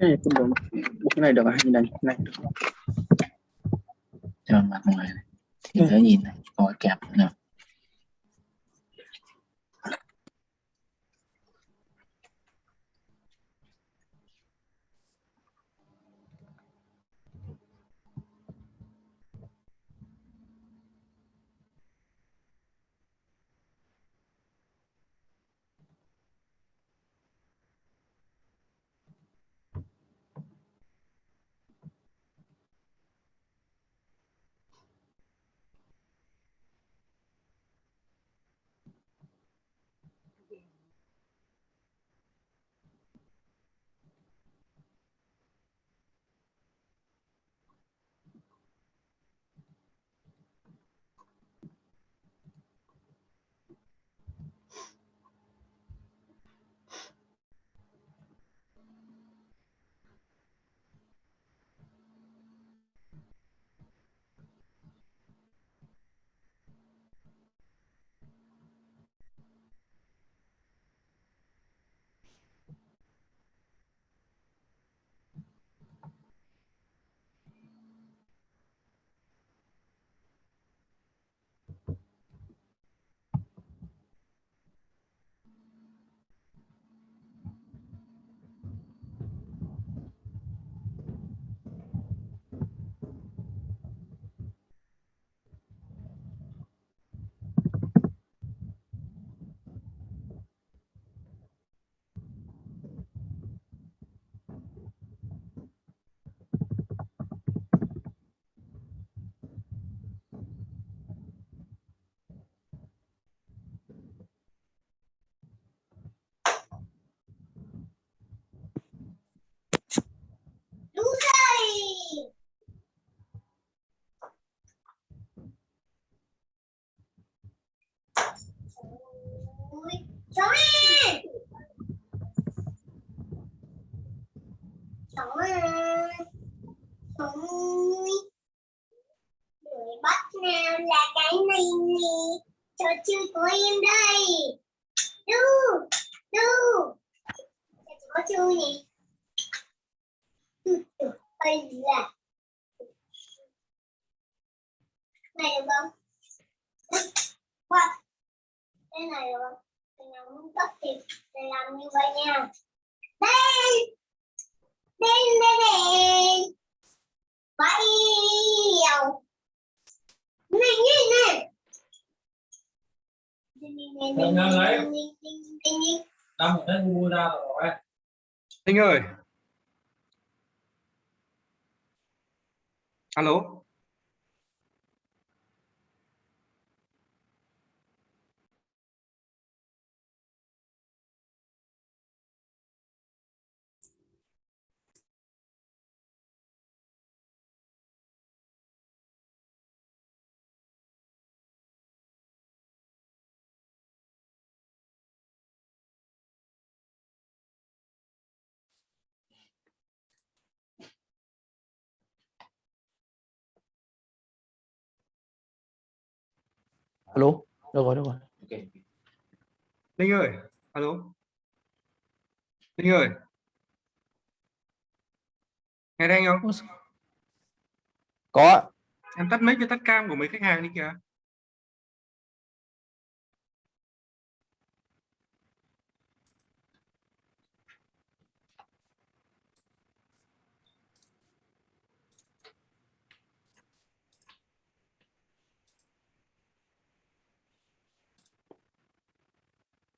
này cái này được à? Nhìn này này. Được cho mặt ngoài này. Thì dễ nhìn này có kẹp nữa bắt nào là cái này nè Trò chơi của em đây Đu Đu Có chơi nè đây là Này được không? What? Cái này được không? Muốn cất thì làm như vậy nha. Đây. Đây đây đây. Bảy dầu. Này như này. Nhanh nhanh lấy. Đâm một cái mua ra rồi. Anh ơi. Alo. Alo được rồi được rồi ok Linh ơi. Alo. Linh ơi. Nghe đây anh không? có. Em tắt mic cho tắt cam của mấy khách hàng đi kìa.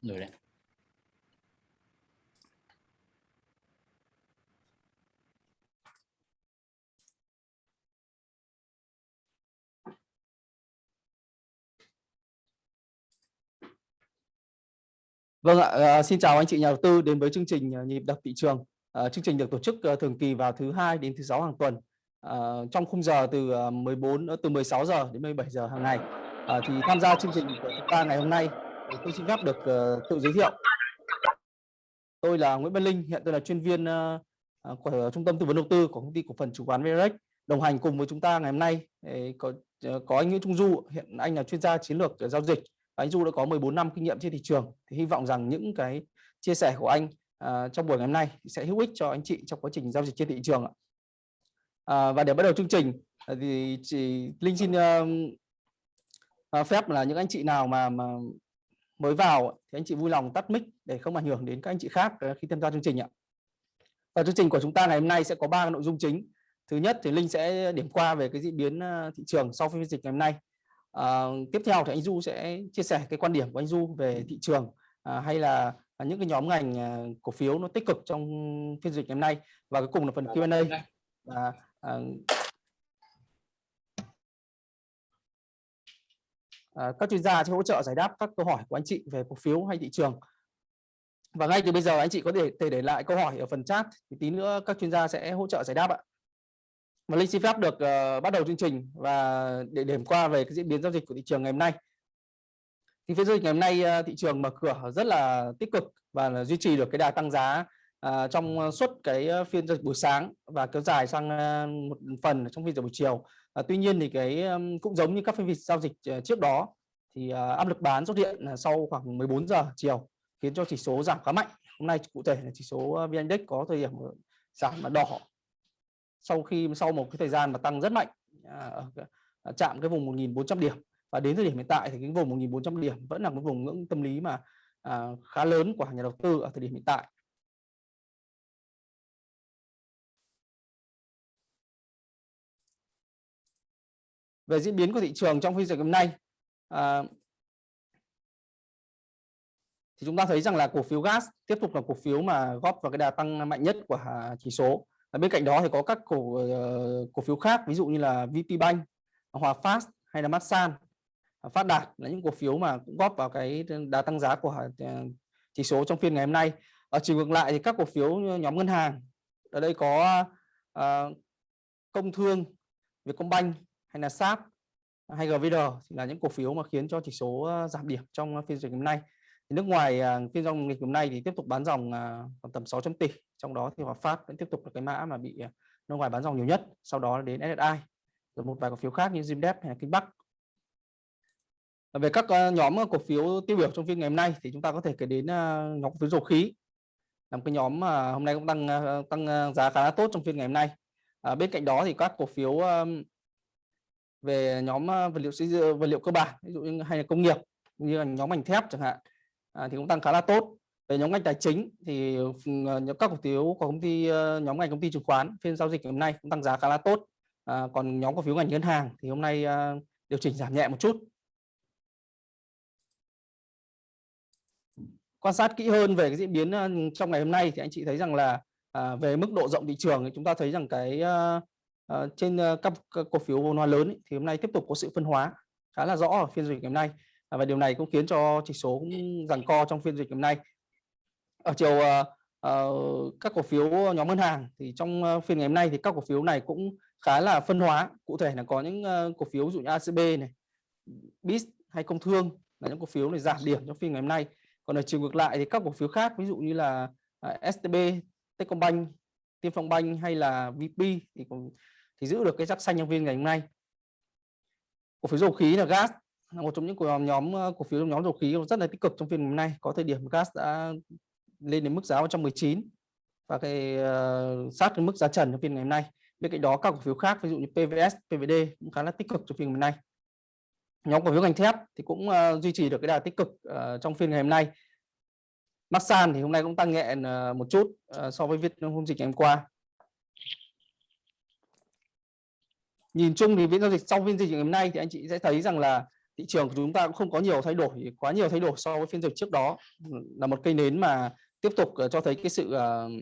Rồi đấy Vâng ạ, ờ, xin chào anh chị nhà đầu tư đến với chương trình ờ, nhịp đập thị trường. Ờ, chương trình được tổ chức thường kỳ vào thứ hai đến thứ sáu hàng tuần trong khung giờ từ 14 từ 16 giờ đến 17 giờ hàng ngày. Thì tham gia chương trình của chúng ta ngày hôm nay tôi xin phép được uh, tự giới thiệu. Tôi là Nguyễn Văn Linh, hiện tôi là chuyên viên uh, của trung tâm tư vấn đầu tư của công ty cổ phần chứng khoán VRX. Đồng hành cùng với chúng ta ngày hôm nay ờ, có có anh Nguyễn Trung Du, hiện anh là chuyên gia chiến lược giao dịch và anh Du đã có 14 năm kinh nghiệm trên thị trường thì hy vọng rằng những cái chia sẻ của anh uh, trong buổi ngày hôm nay sẽ hữu ích cho anh chị trong quá trình giao dịch trên thị trường ạ. À, và để bắt đầu chương trình thì chị Linh xin uh, phép là những anh chị nào mà mà mới vào thì anh chị vui lòng tắt mic để không ảnh hưởng đến các anh chị khác ờ, khi tham gia chương trình ạ. Và chương trình của chúng ta ngày hôm nay sẽ có ba nội dung chính. Thứ nhất thì Linh sẽ điểm qua về cái diễn biến ờ, thị trường sau phiên dịch ngày hôm nay. À, tiếp theo thì anh Du sẽ chia sẻ cái quan điểm của anh Du về thị trường à, hay là những cái nhóm ngành cổ phiếu nó tích cực trong phiên dịch ngày hôm nay và cuối cùng là phần Q&A. À, à, à, các chuyên gia sẽ hỗ trợ giải đáp các câu hỏi của anh chị về cổ phiếu hay thị trường. Và ngay từ bây giờ anh chị có thể, thể để lại câu hỏi ở phần chat thì tí nữa các chuyên gia sẽ hỗ trợ giải đáp ạ. Và linh xin phép được uh, bắt đầu chương trình và để điểm qua về cái diễn biến giao dịch của thị trường ngày hôm nay. Thì phiên giao dịch ngày hôm nay uh, thị trường mở cửa rất là tích cực và là duy trì được cái đà tăng giá uh, trong suốt cái phiên giao dịch buổi sáng và kéo dài sang uh, một phần trong phiên giao buổi chiều. À, tuy nhiên thì cái cũng giống như các phiên giao dịch ờ, trước đó thì ờ, áp lực bán xuất hiện sau khoảng 14 giờ chiều khiến cho chỉ số giảm khá mạnh. Hôm nay cụ thể là chỉ số vn index có thời điểm giảm mà đỏ. Sau khi sau một cái thời gian mà tăng rất mạnh à, à chạm cái vùng 1.400 điểm và đến thời điểm hiện tại thì cái vùng 1.400 điểm vẫn là một vùng ngưỡng tâm lý mà à, khá lớn của nhà đầu tư ở thời điểm hiện tại. Về diễn biến của thị trường trong phiên giao dịch hôm nay. À, thì chúng ta thấy rằng là cổ phiếu gas tiếp tục là cổ phiếu mà góp vào cái đà tăng mạnh nhất của chỉ số. Và bên cạnh đó thì có các cổ ờ, cổ phiếu khác ví dụ như là VPBank, Hòa Phát hay là Masan, Phát Đạt là những cổ phiếu mà cũng góp vào cái đà tăng giá của ờ, chỉ số trong phiên ngày hôm nay. Ở chiều ngược lại thì các cổ phiếu nhóm ngân hàng ở đây có uh, Công Thương, Vietcombank hay là SAP hay GVD thì là những cổ phiếu mà khiến cho chỉ số ờ, giảm điểm trong ờ, phiên giao dịch hôm nay. Thì nước ngoài ờ, phiên giao dịch hôm nay thì tiếp tục bán dòng khoảng tầm 600 tỷ trong đó thì Hòa Phát vẫn tiếp tục là cái mã mà bị nước ngoài bán dòng nhiều nhất sau đó đến SSI rồi một vài cổ phiếu khác như Zimdep hay Kinh Bắc về các nhóm cổ phiếu tiêu biểu trong phiên ngày hôm nay thì chúng ta có thể kể đến nhóm cổ phiếu dầu khí. Là một cái nhóm mà hôm nay cũng tăng tăng giá khá là tốt trong phiên ngày hôm nay. À, bên cạnh đó thì các cổ phiếu về nhóm ờ, vật liệu xây dựng vật liệu cơ bản ví dụ như hay là công nghiệp như là nhóm ngành thép chẳng hạn à, thì cũng tăng khá là tốt. Về nhóm ngành tài chính thì ờ, nhóm các cổ phiếu của công ty ờ, nhóm ngành công ty chứng khoán phiên giao dịch hôm nay cũng tăng giá khá là tốt. À, còn nhóm cổ phiếu ngành ngân hàng thì hôm nay à, điều chỉnh giảm nhẹ một chút. Quan sát kỹ hơn về cái diễn biến trong ngày hôm nay thì anh chị thấy rằng là à, về mức độ rộng thị trường thì chúng ta thấy rằng cái à, Ờ, trên ờ, các, các cổ phiếu vốn hóa lớn thì hôm nay tiếp tục có sự phân hóa khá là rõ ở phiên giao dịch ngày hôm nay. À, và điều này cũng khiến cho chỉ số cũng giằng co trong phiên dịch hôm nay. Ở chiều uh, uh, các cổ phiếu nhóm ngân hàng thì trong uh, phiên ngày hôm nay thì các cổ phiếu này cũng khá là phân hóa. Cụ thể là có những uh, cổ phiếu ví dụ như ACB này BIS hay công thương là những cổ phiếu này giảm điểm trong phiên ngày hôm nay. Còn ở chiều ngược lại thì các cổ phiếu khác ví dụ như là uh, STB Techcombank Tiên Phong Bank hay là VP thì cũng thì giữ được cái sắc xanh trong phiên ngày hôm nay. Cổ phiếu dầu khí là gas là một trong những cổ nhóm ờ, cổ phiếu nhóm dầu khí rất là tích cực trong phiên hôm nay. Có thời điểm gas đã lên đến mức giá 119 và cái uh, sát cái mức giá trần trong phiên ngày hôm nay. Bên cạnh đó các cổ phiếu khác ví dụ như PVS, PVD cũng khá là tích cực trong phiên hôm nay. Nhóm cổ phiếu ngành thép thì cũng uh, duy trì được cái đà tích cực uh, trong phiên ngày hôm nay. Masan thì hôm nay cũng tăng nhẹ uh, một chút uh, so với việc hôm dịch ngày hôm qua. Nhìn chung thì phiên giao dịch sau phiên giao dịch ngày hôm nay thì anh chị sẽ thấy rằng là thị trường của chúng ta cũng không có nhiều thay đổi quá nhiều thay đổi so với phiên dịch trước đó. Là một cây nến mà tiếp tục ờ, cho thấy cái sự uh,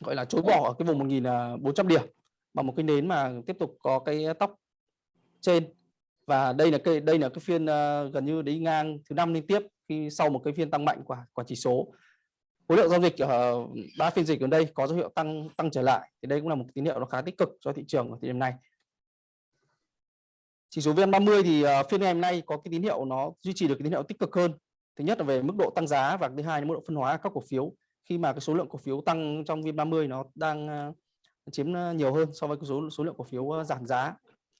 gọi là chối bỏ ở cái vùng 1.400 ờ, điểm. Và một cái nến mà tiếp tục có cái tóc trên. Và đây là cây đây là cái phiên uh, gần như đi ngang thứ năm liên tiếp khi sau một cái phiên tăng mạnh của của chỉ số. Khối lượng giao dịch ở ba phiên dịch gần đây có dấu hiệu tăng tăng trở lại. Thì đây cũng là một tín hiệu nó khá tích cực cho thị trường ở thời điểm này chỉ số VN30 thì ờ, phiên ngày hôm nay có cái tín hiệu nó duy trì được cái tín hiệu tích cực hơn. Thứ nhất là về mức độ tăng giá và thứ hai là mức độ phân hóa các cổ phiếu. Khi mà cái số lượng cổ phiếu tăng trong VN30 nó đang ờ, chiếm ờ, nhiều hơn so với số số lượng cổ phiếu giảm giá.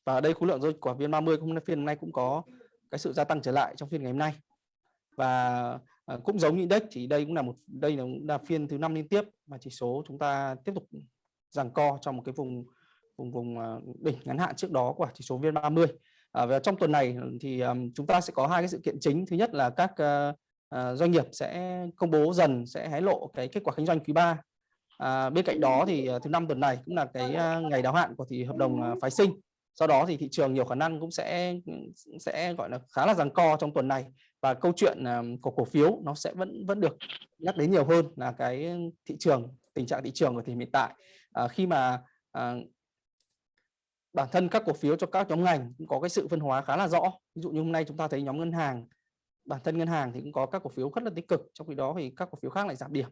Và ở đây khối lượng của VN30 cũng phiên hôm nay cũng có cái sự gia tăng trở lại trong phiên ngày hôm nay. Và cũng giống như index thì đây cũng là một đây là, là phiên thứ năm liên tiếp mà chỉ số chúng ta tiếp tục giằng co trong một cái vùng vùng vùng à, đỉnh ngắn hạn trước đó của chỉ số VN30. À, và trong tuần này thì um, chúng ta sẽ có hai cái sự kiện chính. Thứ nhất là các uh, uh, doanh nghiệp sẽ công bố dần sẽ hé lộ cái kết quả kinh doanh quý 3 à, bên cạnh đó thì uh, thứ năm tuần này cũng là cái uh, ngày đáo hạn của thì hợp đồng uh, phái sinh. Sau đó thì thị trường nhiều khả năng cũng sẽ sẽ gọi là khá là giằng co trong tuần này. Và câu chuyện uh, của cổ phiếu nó sẽ vẫn vẫn được nhắc đến nhiều hơn là cái thị trường tình trạng thị trường của thì hiện tại. À, khi mà à, bản thân các cổ phiếu cho các nhóm ngành cũng có cái sự phân hóa khá là rõ. Ví dụ như hôm nay chúng ta thấy nhóm ngân hàng bản thân ngân hàng thì cũng có các cổ phiếu rất là tích cực trong khi đó thì các cổ phiếu khác lại giảm điểm.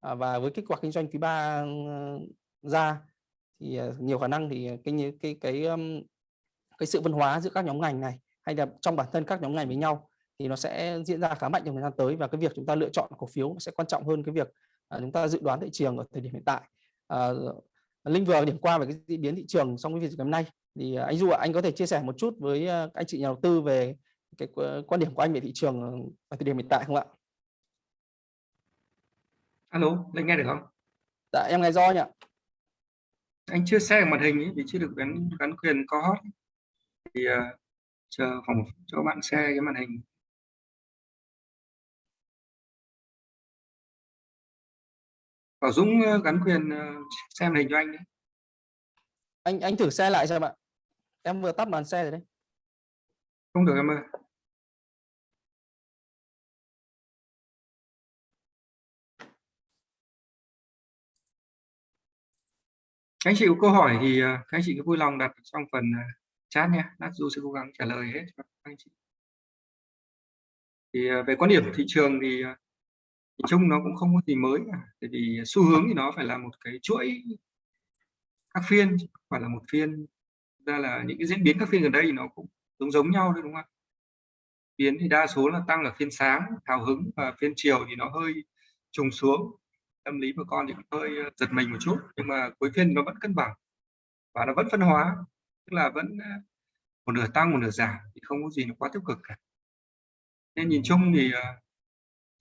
À, và với kết quả kinh doanh quý ba ừ, ra thì à, nhiều khả năng thì cái cái cái cái, cái sự phân hóa giữa các nhóm ngành này hay là trong bản thân các nhóm ngành với nhau thì nó sẽ diễn ra khá mạnh trong thời gian tới và cái việc chúng ta lựa chọn cổ phiếu sẽ quan trọng hơn cái việc à, chúng ta dự đoán thị trường ở thời điểm hiện tại. À, Linh vừa điểm qua về cái diễn biến thị trường trong cái việc ngày hôm nay thì à, anh Du ạ, anh có thể chia sẻ một chút với à, anh chị nhà đầu tư về cái quan điểm của anh về thị trường ở thời điểm hiện tại không ạ? Alo, Linh nghe được không? Dạ em nghe rõ nhỉ. Anh chưa share màn hình ấy, vì chưa được gắn gắn quyền co hot thì uh, chờ phòng cho bạn share cái màn hình. Bảo Dũng gắn quyền xem hình cho anh đấy. Anh anh thử xe lại xem ạ. Em vừa tắt màn xe rồi đấy. Không được em ơi. Các anh chị có câu hỏi thì các anh chị cứ vui lòng đặt trong phần chat nha. Lát Du sẽ cố gắng trả lời hết cho các anh chị. Thì về quan điểm thị trường thì thì chung nó cũng không có gì mới cả, tại vì xu hướng thì nó phải là một cái chuỗi các phiên phải là một phiên. Ra là những cái diễn biến các phiên gần đây thì nó cũng giống giống nhau thôi, đúng không biến thì đa số là tăng ở phiên sáng, hào hứng và phiên chiều thì nó hơi trùng xuống. Tâm lý của con thì hơi ờ, giật mình một chút, nhưng mà cuối phiên nó vẫn cân bằng và nó vẫn phân hóa, tức là vẫn ờ, một nửa tăng, một nửa giảm thì không có gì nó quá tiêu cực cả. Nên nhìn chung thì ờ,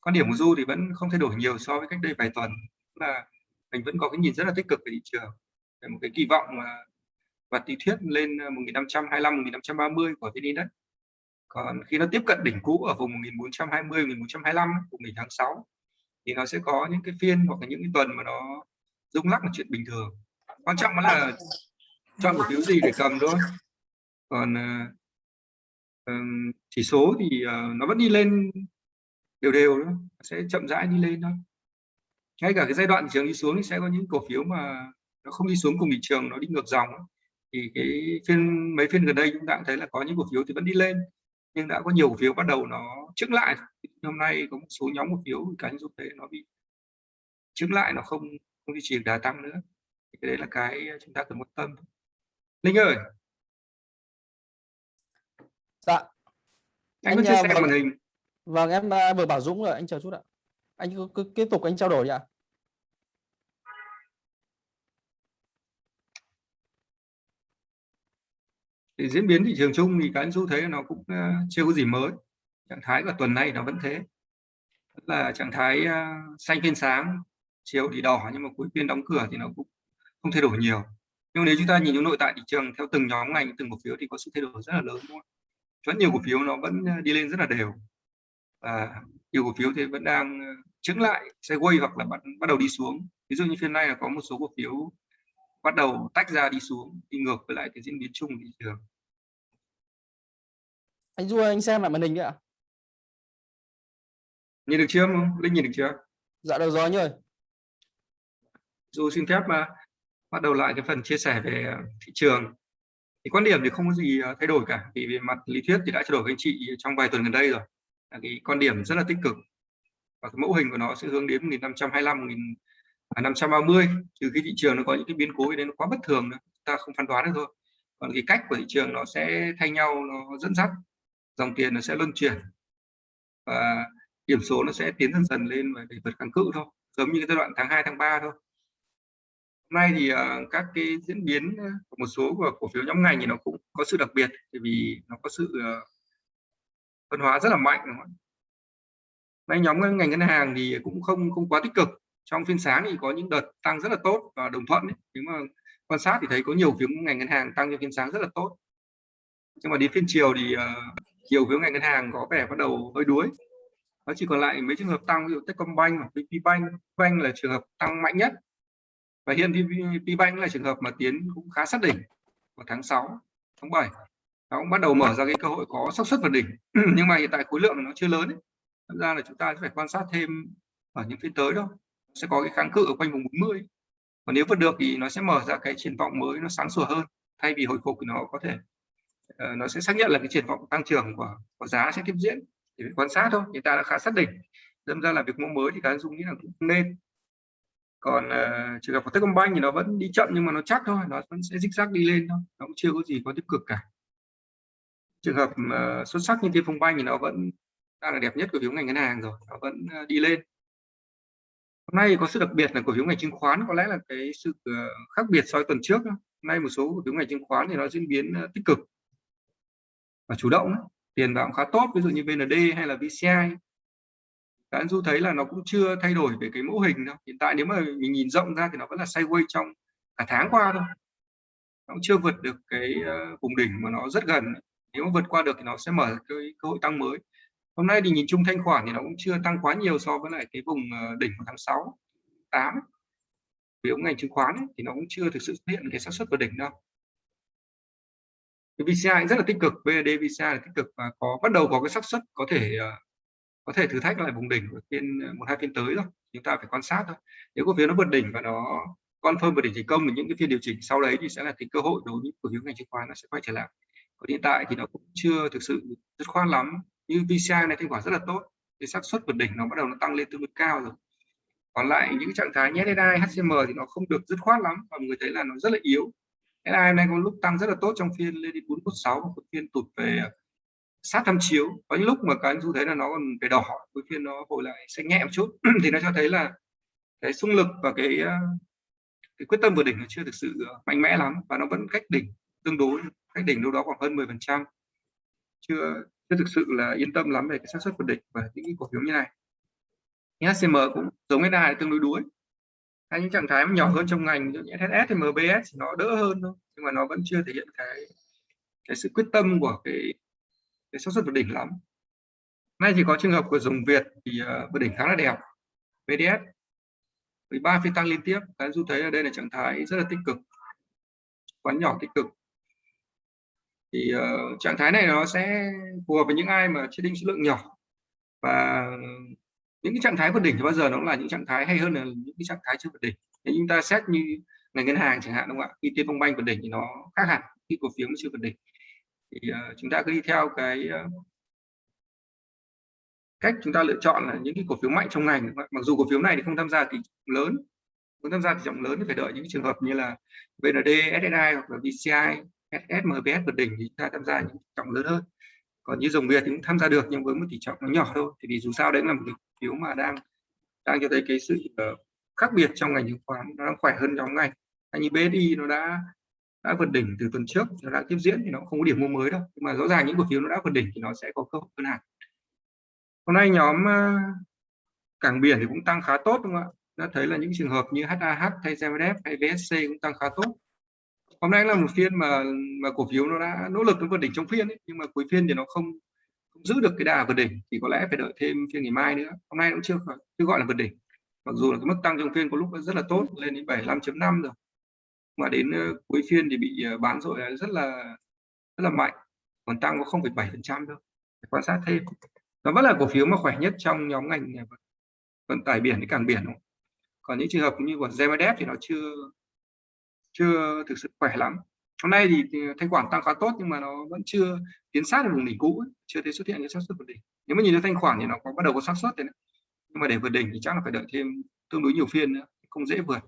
quan điểm của du thì vẫn không thay đổi nhiều so với cách đây vài tuần. Là mình vẫn có cái nhìn rất là tích cực về thị trường về một cái kỳ vọng mà và tỷ thuyết lên ờ, 1525 1530 của VN Index. Còn khi nó tiếp cận đỉnh cũ ở vùng 1420 1425 của ngày tháng 6 thì nó sẽ có những cái phiên hoặc là những cái tuần mà nó rung lắc là chuyện bình thường. Quan trọng là chọn cổ phiếu gì để cầm thôi. Còn uh, chỉ số thì uh, nó vẫn đi lên đều đều đó. sẽ chậm rãi đi lên thôi. Ngay cả cái giai đoạn thị trường đi xuống thì sẽ có những cổ phiếu mà nó không đi xuống cùng thị trường nó đi ngược dòng thì cái phiên mấy phiên gần đây chúng ta cũng thấy là có những cổ phiếu thì vẫn đi lên nhưng đã có nhiều cổ phiếu bắt đầu nó chứng lại hôm nay có một số nhóm cổ phiếu cá nhân thấy nó bị chứng lại nó không không duy trì đà tăng nữa. Thì cái đấy là cái chúng ta cần quan tâm. Linh ơi! Dạ. Anh, anh có chia sẻ màn hình Vâng, em à, vừa bảo Dũng rồi, anh chờ chút ạ. Anh cứ, cứ tiếp tục anh trao đổi ạ. Thì diễn biến thị trường chung thì cái nhân Du thấy nó cũng à, chưa có gì mới. Trạng thái của tuần này nó vẫn thế. Là trạng thái à, xanh phiên sáng, chiều thì đỏ nhưng mà cuối phiên đóng cửa thì nó cũng không thay đổi nhiều. Nhưng nếu chúng ta nhìn những nội tại thị trường theo từng nhóm ngành, từng cổ phiếu thì có sự thay đổi rất là lớn đúng không? Rất nhiều cổ phiếu nó vẫn đi lên rất là đều và nhiều cổ phiếu thì vẫn đang chứng lại sideways hoặc là bắt bắt đầu đi xuống. Ví dụ như phiên nay là có một số cổ phiếu bắt đầu tách ra đi xuống đi ngược với lại cái diễn biến chung của thị trường. Anh Du anh xem lại màn hình ạ. Nhìn được chưa không? Linh nhìn được chưa? Dạ được rồi anh ơi. Du xin phép mà bắt đầu lại cái phần chia sẻ về thị trường. Thì quan điểm thì không có gì thay đổi cả vì về mặt lý thuyết thì đã trao đổi với anh chị trong vài tuần gần đây rồi là cái quan điểm rất là tích cực. Và cái mẫu hình của nó sẽ hướng đến 1525 1530 à, trừ khi thị trường nó có những cái biến cố đến nó quá bất thường nữa ta không phán đoán được thôi. Còn cái cách của thị trường nó sẽ thay nhau nó dẫn dắt dòng tiền nó sẽ luân chuyển. Và điểm số nó sẽ tiến dần dần lên và để vượt kháng cự thôi giống như cái giai đoạn tháng 2 tháng 3 thôi. Hôm nay thì uh, các cái diễn biến à, của một số của cổ phiếu nhóm ngành thì nó cũng có sự đặc biệt bởi vì nó có sự uh, phân hóa rất là mạnh. Đúng nay nhóm ngành ngân hàng thì cũng không không quá tích cực. Trong phiên sáng thì có những đợt tăng rất là tốt và đồng thuận ấy. nhưng mà quan sát thì thấy có nhiều phiếu ngành ngân hàng tăng trong phiên sáng rất là tốt. Nhưng mà đến phiên chiều thì uh, nhiều phiếu ngành ngân hàng có vẻ bắt đầu hơi đuối. Nó chỉ còn lại mấy trường hợp tăng ví dụ Techcombank hoặc VPBank Bank. Là trường hợp tăng mạnh nhất. Và hiện VPBank là trường hợp mà tiến cũng khá sát đỉnh vào tháng 6 tháng 7 nó cũng bắt đầu mở ra cái cơ hội có xác suất vượt đỉnh. Nhưng mà hiện tại khối lượng nó chưa lớn ấy. Thật ra là chúng ta sẽ phải quan sát thêm ở những phiên tới đâu sẽ có cái kháng cự ở quanh vùng 40 và nếu vượt được thì nó sẽ mở ra cái triển vọng mới nó sáng sủa hơn. Thay vì hồi phục thì nó có thể uh, nó sẽ xác nhận là cái triển vọng tăng trưởng của, của giá sẽ tiếp diễn. Thì phải quan sát thôi hiện ta đã khá xác định. Đâm ra là việc mua mới thì cá dung nghĩ là cũng nên. Còn uh, trường hợp của Techcombank thì nó vẫn đi chậm nhưng mà nó chắc thôi nó vẫn sẽ dích rác đi lên thôi. Nó cũng chưa có gì có tích cực cả trường hợp uh, xuất sắc như Tiên Phong banh thì nó vẫn đang là đẹp nhất của phiếu ngành ngân hàng rồi nó vẫn uh, đi lên. Hôm nay có sự đặc biệt là cổ phiếu ngành chứng khoán có lẽ là cái sự uh, khác biệt so với tuần trước hôm nay một số cổ phiếu ngành chứng khoán thì nó diễn biến uh, tích cực và chủ động tiền vào khá tốt ví dụ như VND hay là VCI các anh du thấy là nó cũng chưa thay đổi về cái mẫu hình đâu. Hiện tại nếu mà mình nhìn rộng ra thì nó vẫn là sideways trong cả tháng qua thôi. Nó cũng chưa vượt được cái vùng đỉnh mà nó rất gần nếu mà vượt qua được thì nó sẽ mở cái cơ hội tăng mới. Hôm nay thì nhìn chung thanh khoản thì nó cũng chưa tăng quá nhiều so với lại cái vùng ờ, đỉnh của tháng 6 8 ông ngành chứng khoán ấy, thì nó cũng chưa thực sự xuất hiện cái xác suất vượt đỉnh đâu. Cái VCI rất là tích cực VD VCI là tích cực và có bắt đầu có cái xác suất có thể ờ, có thể thử thách lại vùng đỉnh của phiên ờ, một hai phiên tới rồi. Chúng ta phải quan sát thôi. Nếu cổ phiếu nó vượt đỉnh và nó confirm vượt đỉnh thành công thì những cái phiên điều chỉnh sau đấy thì sẽ là cái cơ hội đối với cổ phiếu ngành chứng khoán nó sẽ quay trở lại còn hiện tại thì nó cũng chưa thực sự dứt khoát lắm. Như VCI này thanh khoản rất là tốt cái xác suất vượt đỉnh nó bắt đầu nó tăng lên tương đối cao rồi. Còn lại những trạng thái nhé SI, HCM thì nó không được dứt khoát lắm và người thấy là nó rất là yếu. SI này có lúc tăng rất là tốt trong phiên lên đến 416 và phiên tụt về sát tham chiếu. Có những lúc mà các anh du thấy là nó còn về đỏ cuối phiên nó hồi lại xanh nhẹ một chút. Thì nó cho thấy là cái xung lực và cái ờ, cái quyết tâm vượt đỉnh nó chưa thực sự ờ, mạnh mẽ lắm và nó vẫn cách đỉnh tương đối cách đỉnh đâu đó khoảng hơn 10 phần trăm. Chưa chưa thực sự là yên tâm lắm về cái xác suất vượt đỉnh và những cổ phiếu như này. HCM cũng giống cái đài tương đối đuối. Hay những trạng thái nhỏ hơn trong ngành như SS thì MBS thì nó đỡ hơn thôi nhưng mà nó vẫn chưa thể hiện cái cái sự quyết tâm của cái cái xác suất vượt đỉnh lắm. Nay thì có trường hợp của dùng Việt thì ờ, uh, vượt đỉnh khá là đẹp VDS với ba phiên tăng liên tiếp các du thấy ở đây là trạng thái rất là tích cực. Quán nhỏ tích cực thì uh, trạng thái này nó sẽ phù hợp với những ai mà chế định số lượng nhỏ. Và những cái trạng thái vượt đỉnh thì bao giờ nó cũng là những trạng thái hay hơn là những cái trạng thái chưa vượt đỉnh. Nếu chúng ta xét như ngành ngân hàng chẳng hạn đúng không ạ? Khi tiên phong banh vượt đỉnh thì nó khác hẳn khi cổ phiếu nó chưa vượt đỉnh. Thì uh, chúng ta cứ đi theo cái uh, cách chúng ta lựa chọn là những cái cổ phiếu mạnh trong ngành mặc dù cổ phiếu này thì không tham gia tỷ trọng lớn không tham gia tỷ trọng lớn thì phải đợi những trường hợp như là VND, SSI hoặc là VCI, SS, MBS vượt đỉnh thì chúng ta tham gia những trọng lớn hơn. Còn như dòng Việt thì cũng tham gia được nhưng với một tỷ trọng nó nhỏ thôi. Thì vì dù sao đấy là một cái phiếu mà đang đang cho thấy cái sự uh, khác biệt trong ngành chứng khoán nó đang khỏe hơn nhóm ngành. Anh như BSI nó đã đã vượt đỉnh từ tuần trước nó đang tiếp diễn thì nó không có điểm mua mới đâu. Nhưng mà rõ ràng những cổ phiếu nó đã vượt đỉnh thì nó sẽ có cơ hội hơn hẳn. Hôm nay nhóm uh, cảng biển thì cũng tăng khá tốt đúng không ạ? Đã thấy là những trường hợp như HAH hay ZMF hay VSC cũng tăng khá tốt hôm nay là một phiên mà mà cổ phiếu nó đã nỗ lực nó vượt đỉnh trong phiên ấy, nhưng mà cuối phiên thì nó không, không giữ được cái đà vượt đỉnh thì có lẽ phải đợi thêm phiên ngày mai nữa. Hôm nay cũng chưa chưa gọi là vượt đỉnh. Mặc dù là cái mức tăng trong phiên có lúc rất là tốt lên đến 75.5 rồi. Mà đến uh, cuối phiên thì bị uh, bán rồi rất là rất là mạnh. Còn tăng có 0,7 phần trăm thôi. Quan sát thêm. Nó vẫn là cổ phiếu mà khỏe nhất trong nhóm ngành ờ, vận tải biển cái cảng biển còn những trường hợp như của GMDF thì nó chưa chưa thực sự khỏe lắm. Hôm nay thì, thì thanh khoản tăng khá tốt nhưng mà nó vẫn chưa tiến sát được vùng đỉnh cũ ấy. chưa thấy xuất hiện cái xác suất vượt đỉnh. Nếu mà nhìn thấy thanh khoản thì nó có bắt đầu có xác suất đấy. Nhưng mà để vượt đỉnh thì chắc là phải đợi thêm tương đối nhiều phiên nữa không dễ vượt.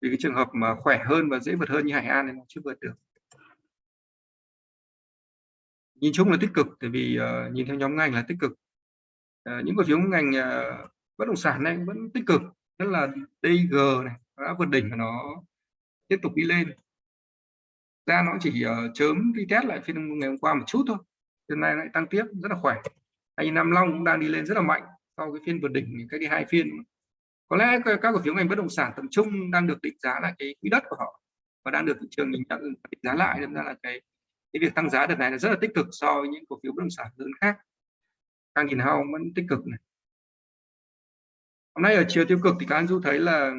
Vì cái trường hợp mà khỏe hơn và dễ vượt hơn như Hải An thì nó chưa vượt được. Nhìn chung là tích cực tại vì uh, nhìn theo nhóm ngành là tích cực. Uh, những cổ phiếu ngành uh, bất động sản này vẫn tích cực. Nhất là DG này đã vượt đỉnh và nó tiếp tục đi lên. Ra nó chỉ uh, chớm đi test lại phiên ngày hôm qua một chút thôi. Hôm nay lại tăng tiếp rất là khỏe. Anh Nam Long cũng đang đi lên rất là mạnh sau cái phiên vượt đỉnh cách đi hai phiên. Có lẽ các cổ phiếu ngành bất động sản tầm trung đang được định giá là cái quỹ đất của họ và đang được thị trường nhìn nhận định giá lại nên ra là cái cái việc tăng giá đợt này là rất là tích cực so với những cổ phiếu bất động sản lớn khác. Càng nhìn hao vẫn tích cực này. Hôm nay ở chiều tiêu cực thì các anh du thấy là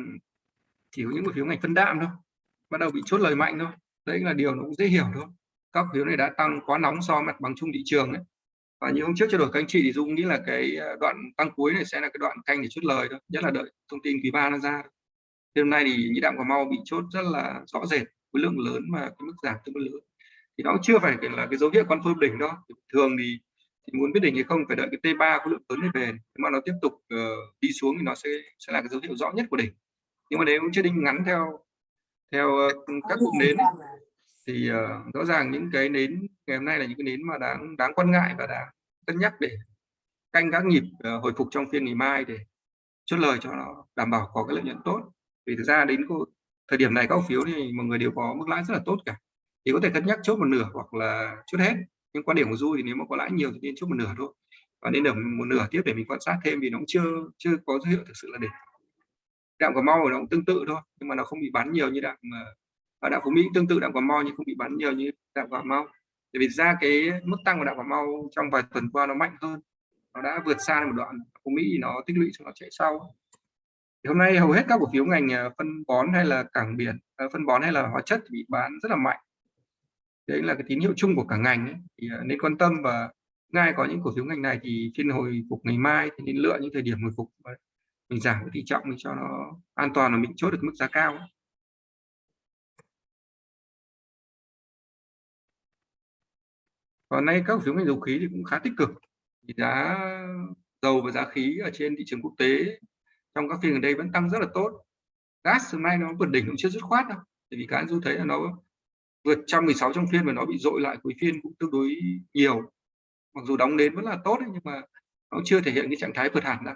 chỉ có những cổ phiếu ngành phân đạm thôi bắt đầu bị chốt lời mạnh thôi. Đấy là điều nó cũng dễ hiểu thôi. Các phiếu này đã tăng quá nóng so mặt bằng chung thị trường ấy. Và như hôm trước trao đổi các anh chị thì dung nghĩ là cái ờ, đoạn tăng cuối này sẽ là cái đoạn canh để chốt lời thôi nhất là đợi thông tin quý ba nó ra. Thì hôm nay thì nhĩ đạm cà mau bị chốt rất là rõ rệt khối lượng lớn và cái mức giảm tương đối lớn. Thì nó chưa phải là cái dấu hiệu confirm đỉnh đó thường thì, thì muốn biết đỉnh hay không phải đợi cái T3 khối lượng lớn này về. Nếu mà nó tiếp tục uh, đi xuống thì nó sẽ sẽ là cái dấu hiệu rõ nhất của đỉnh. Nhưng mà nếu chưa đinh ngắn theo theo uh, các cụm nến thì uh, rõ ràng những cái nến ngày hôm nay là những cái nến mà đáng đáng quan ngại và đáng cân nhắc để canh các nhịp uh, hồi phục trong phiên ngày mai để chốt lời cho nó đảm bảo có cái lợi nhuận tốt. Vì thực ra đến thời điểm này các cổ phiếu thì mọi người đều có mức lãi rất là tốt cả. Thì có thể cân nhắc chốt một nửa hoặc là chốt hết. Nhưng quan điểm của du thì nếu mà có lãi nhiều thì nên chốt một nửa thôi. Và nên ở một nửa tiếp để mình quan sát thêm vì nó cũng chưa chưa có dấu hiệu thực sự là đỉnh đạm cà mau nó cũng tương tự thôi, nhưng mà nó không bị bán nhiều như đạm ờ, ở đạm phú mỹ tương tự, đạm cà mau nhưng không bị bán nhiều như đạm cà mau. Bởi vì ra cái mức tăng của đạm cà mau trong vài tuần qua nó mạnh hơn, nó đã vượt xa một đoạn. Phú mỹ nó tích lũy cho nó chạy sau. Thì hôm nay hầu hết các cổ phiếu ngành ờ, phân bón hay là cảng biển ờ, phân bón hay là hóa chất bị bán rất là mạnh. Đấy là cái tín hiệu chung của cả ngành ấy. thì nên quan tâm và ngay có những cổ phiếu ngành này thì phiên hồi phục ngày mai, thì nên lựa những thời điểm hồi phục mình giảm cái tỷ trọng mình cho nó an toàn là mình chốt được mức giá cao còn nay các cổ phiếu ngành dầu khí thì cũng khá tích cực. Thì giá dầu và giá khí ở trên thị trường quốc tế trong các phiên gần đây vẫn tăng rất là tốt. Gas hôm nay nó vượt đỉnh cũng chưa dứt khoát đâu. Bởi vì cá du thấy là nó vượt 116 trong phiên và nó bị dội lại cuối phiên cũng tương đối nhiều. Mặc dù đóng đến vẫn là tốt ấy, nhưng mà nó chưa thể hiện cái trạng thái vượt hẳn đâu.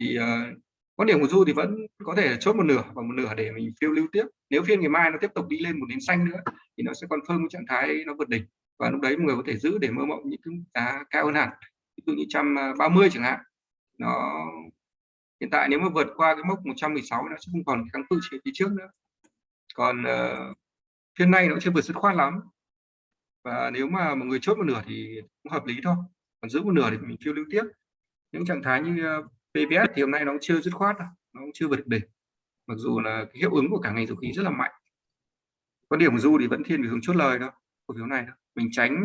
Thì uh, quan điểm của du thì vẫn có thể chốt một nửa và một nửa để mình phiêu lưu tiếp. Nếu phiên ngày mai nó tiếp tục đi lên một nến xanh nữa thì nó sẽ còn confirm cái trạng thái nó vượt đỉnh. Và lúc đấy mọi người có thể giữ để mơ mộng những cái giá cao hơn hẳn. Ví dụ như 130 chẳng hạn. Nó hiện tại nếu mà vượt qua cái mốc 116 nó sẽ không còn kháng cự trên phía trước nữa. Còn uh, phiên nay nó chưa vượt dứt khoát lắm. Và nếu mà một người chốt một nửa thì cũng hợp lý thôi. Còn giữ một nửa thì mình phiêu lưu tiếp. Những trạng thái như uh, PVS thì hôm nay nó cũng chưa dứt khoát nó cũng chưa vượt đỉnh. Mặc dù là cái hiệu ứng của cả ngành dầu khí rất là mạnh. Quan điểm của du thì vẫn thiên về hướng chốt lời đó cổ phiếu này đó. mình tránh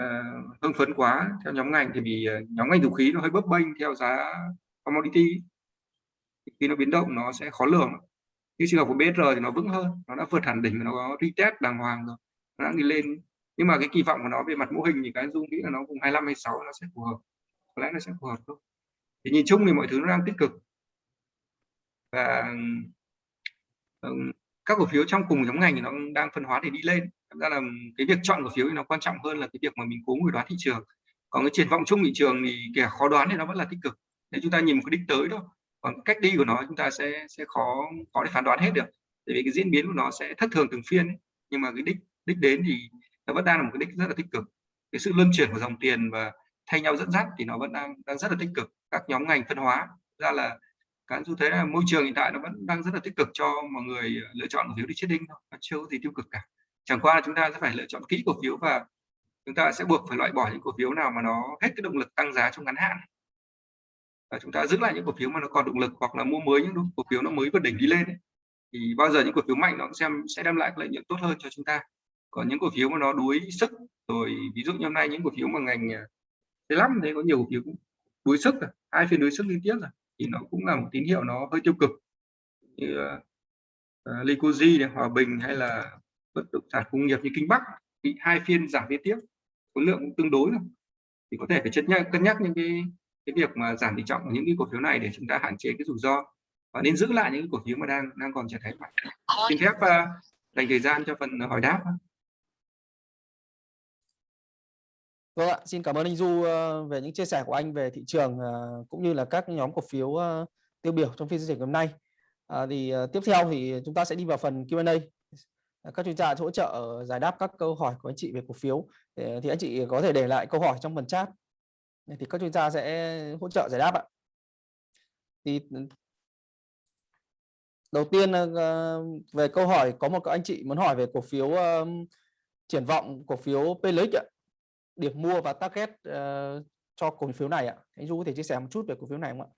uh, hưng phấn quá theo nhóm ngành thì vì uh, nhóm ngành dầu khí nó hơi bấp bênh theo giá commodity. Khi nó biến động nó sẽ khó lường. Như trường hợp của BR thì nó vững hơn nó đã vượt hẳn đỉnh nó có retest đàng hoàng rồi nó đã đi lên. Nhưng mà cái kỳ vọng của nó về mặt mô hình thì cái dung nghĩ là nó cùng 25 26 nó sẽ phù hợp. Có lẽ nó sẽ phù hợp thôi thì nhìn chung thì mọi thứ nó đang tích cực. Và các cổ phiếu trong cùng nhóm ngành thì nó đang phân hóa để đi lên. Thật ra là cái việc chọn cổ phiếu thì nó quan trọng hơn là cái việc mà mình cố ngồi đoán thị trường. Còn cái triển vọng chung thị trường thì kẻ khó đoán thì nó vẫn là tích cực. Để chúng ta nhìn một cái đích tới thôi, còn cách đi của nó chúng ta sẽ sẽ khó khó để phán đoán hết được. Tại vì cái diễn biến của nó sẽ thất thường từng phiên ấy. nhưng mà cái đích đích đến thì nó vẫn đang là một cái đích rất là tích cực. Cái sự luân chuyển của dòng tiền và thay nhau dẫn dắt thì nó vẫn đang đang rất là tích cực các nhóm ngành phân hóa. Ra là các chú thế là môi trường hiện tại nó vẫn đang rất là tích cực cho mọi người ờ, lựa chọn cổ phiếu đi trading thôi, nó chưa có gì tiêu cực cả. Chẳng qua là chúng ta sẽ phải lựa chọn kỹ cổ phiếu và chúng ta sẽ buộc phải loại bỏ những cổ phiếu nào mà nó hết cái động lực tăng giá trong ngắn hạn. Và chúng ta giữ lại những cổ phiếu mà nó còn động lực hoặc là mua mới những cổ phiếu nó mới vượt đỉnh đi lên ấy. thì bao giờ những cổ phiếu mạnh nó xem, sẽ đem lại lợi nhuận tốt hơn cho chúng ta. Còn những cổ phiếu mà nó đuối sức, rồi ví dụ như hôm nay những cổ phiếu mà ngành ờ, thế lắm thế có nhiều cổ phiếu đuối sức rồi hai phiên đuối sức liên tiếp rồi thì nó cũng là một tín hiệu nó hơi tiêu cực. Như uh, uh, Licoji này, Hòa Bình hay là bất động sản công nghiệp như Kinh Bắc bị hai phiên giảm liên tiếp khối lượng cũng tương đối rồi. thì có thể phải chất nhắc cân nhắc những cái cái việc mà giảm tỷ trọng của những cái cổ phiếu này để chúng ta hạn chế cái rủi ro và nên giữ lại những cổ phiếu mà đang đang còn trạng thái mạnh. Xin phép uh, dành thời gian cho phần hỏi đáp Vâng ạ, xin cảm ơn anh Du ờ, về những chia sẻ của anh về thị trường ờ, cũng như là các nhóm cổ phiếu ờ, tiêu biểu trong phiên giao dịch hôm nay. À, thì tiếp theo thì chúng ta sẽ đi vào phần Q&A. Các chuyên gia hỗ trợ giải đáp các câu hỏi của anh chị về cổ phiếu. Thì anh chị có thể để lại câu hỏi trong phần chat. Thì các chuyên gia sẽ hỗ trợ giải đáp ạ. thì ừ, đầu tiên về câu hỏi có một anh chị muốn hỏi về cổ phiếu triển vọng cổ phiếu PLX ạ điểm mua và target uh, cho cổ phiếu này ạ. Anh Du có thể chia sẻ một chút về cổ phiếu này không ạ?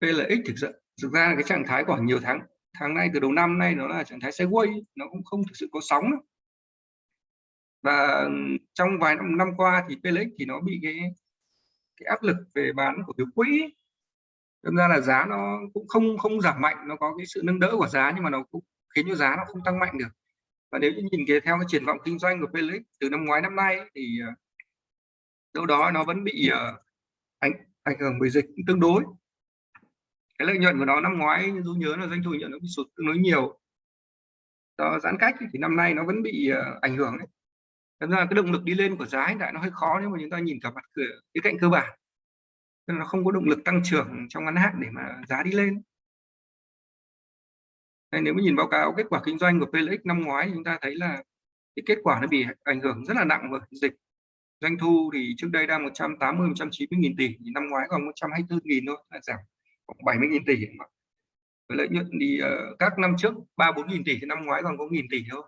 PLX thực sự thực ra là cái trạng thái của nhiều tháng tháng nay từ đầu năm nay nó là trạng thái sideways nó cũng không thực sự có sóng nữa. và trong vài năm, năm qua thì PLX thì nó bị cái cái áp lực về bán cổ phiếu quỹ. Thực ra là giá nó cũng không không giảm mạnh nó có cái sự nâng đỡ của giá nhưng mà nó cũng khiến cho giá nó không tăng mạnh được và nếu như nhìn cái theo cái triển vọng kinh doanh của Felix, từ năm ngoái năm nay thì ờ, đâu đó nó vẫn bị ờ, ảnh ảnh hưởng bởi dịch tương đối. Cái lợi nhuận của nó năm ngoái, như du nhớ là doanh thu nhận nó bị sụt tương đối nhiều. Do giãn cách thì năm nay nó vẫn bị ờ, ảnh hưởng đấy Thật ra cái động lực đi lên của giá hiện tại nó hơi khó nếu mà chúng ta nhìn cả mặt cửa cái cạnh cơ bản. Nên nó không có động lực tăng trưởng trong ngắn hạn để mà giá đi lên. Nên nếu mà nhìn báo cáo kết quả kinh doanh của PLX năm ngoái chúng ta thấy là cái kết quả nó bị ảnh hưởng rất là nặng bởi dịch. Doanh thu thì trước đây đang 180 190 nghìn tỷ thì năm ngoái còn 124 nghìn thôi là giảm khoảng 70 nghìn tỷ mà. Với lợi nhuận thì uh, các năm trước 3 4 nghìn tỷ thì năm ngoái còn có nghìn tỷ thôi.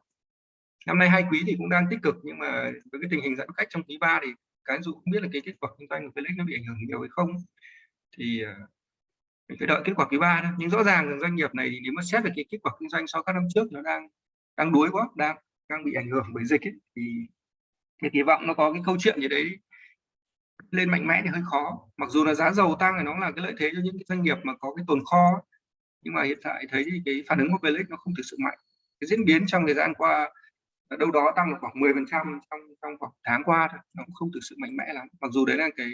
Năm nay hai quý thì cũng đang tích cực nhưng mà với cái tình hình giãn cách trong quý 3 thì cái dù không biết là cái kết quả kinh doanh của Felix nó bị ảnh hưởng nhiều hay không thì uh, mình phải đợi kết quả quý ba thôi. Nhưng rõ ràng doanh nghiệp này thì nếu mà xét về cái kết quả kinh doanh so với các năm trước nó đang đang đuối quá đang đang bị ảnh hưởng bởi dịch ấy, thì cái kỳ vọng nó có cái câu chuyện gì đấy lên mạnh mẽ thì hơi khó. Mặc dù là giá dầu tăng thì nó là cái lợi thế cho những cái doanh nghiệp mà có cái tồn kho nhưng mà hiện tại thấy thì cái phản ứng của Felix nó không thực sự mạnh. Cái diễn biến trong thời gian qua đâu đó tăng được khoảng 10 phần trăm trong trong khoảng tháng qua thôi. Nó cũng không thực sự mạnh mẽ lắm. Mặc dù đấy là cái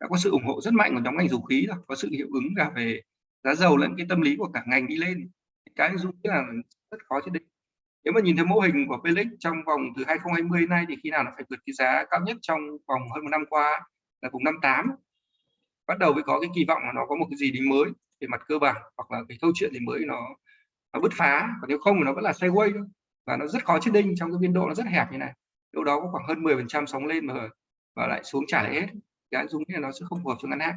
đã có sự ủng hộ rất mạnh của nhóm ngành dầu khí rồi, có sự hiệu ứng cả về giá dầu lẫn cái tâm lý của cả ngành đi lên. Cái dung là rất khó chứ định nếu mà nhìn thấy mô hình của Felix trong vòng từ 2020 nay thì khi nào nó phải vượt cái giá cao nhất trong vòng hơn một năm qua là vùng 58 bắt đầu mới có cái kỳ vọng là nó có một cái gì đấy mới về mặt cơ bản hoặc là cái câu chuyện gì mới nó nó bứt phá. Còn nếu không thì nó vẫn là sideways thôi. Và nó rất khó chết đinh trong cái biên độ nó rất hẹp như này. Đâu đó có khoảng hơn 10 phần trăm sóng lên mà và lại xuống trả lại hết cái dung là nó sẽ không phù hợp cho ngắn hạn.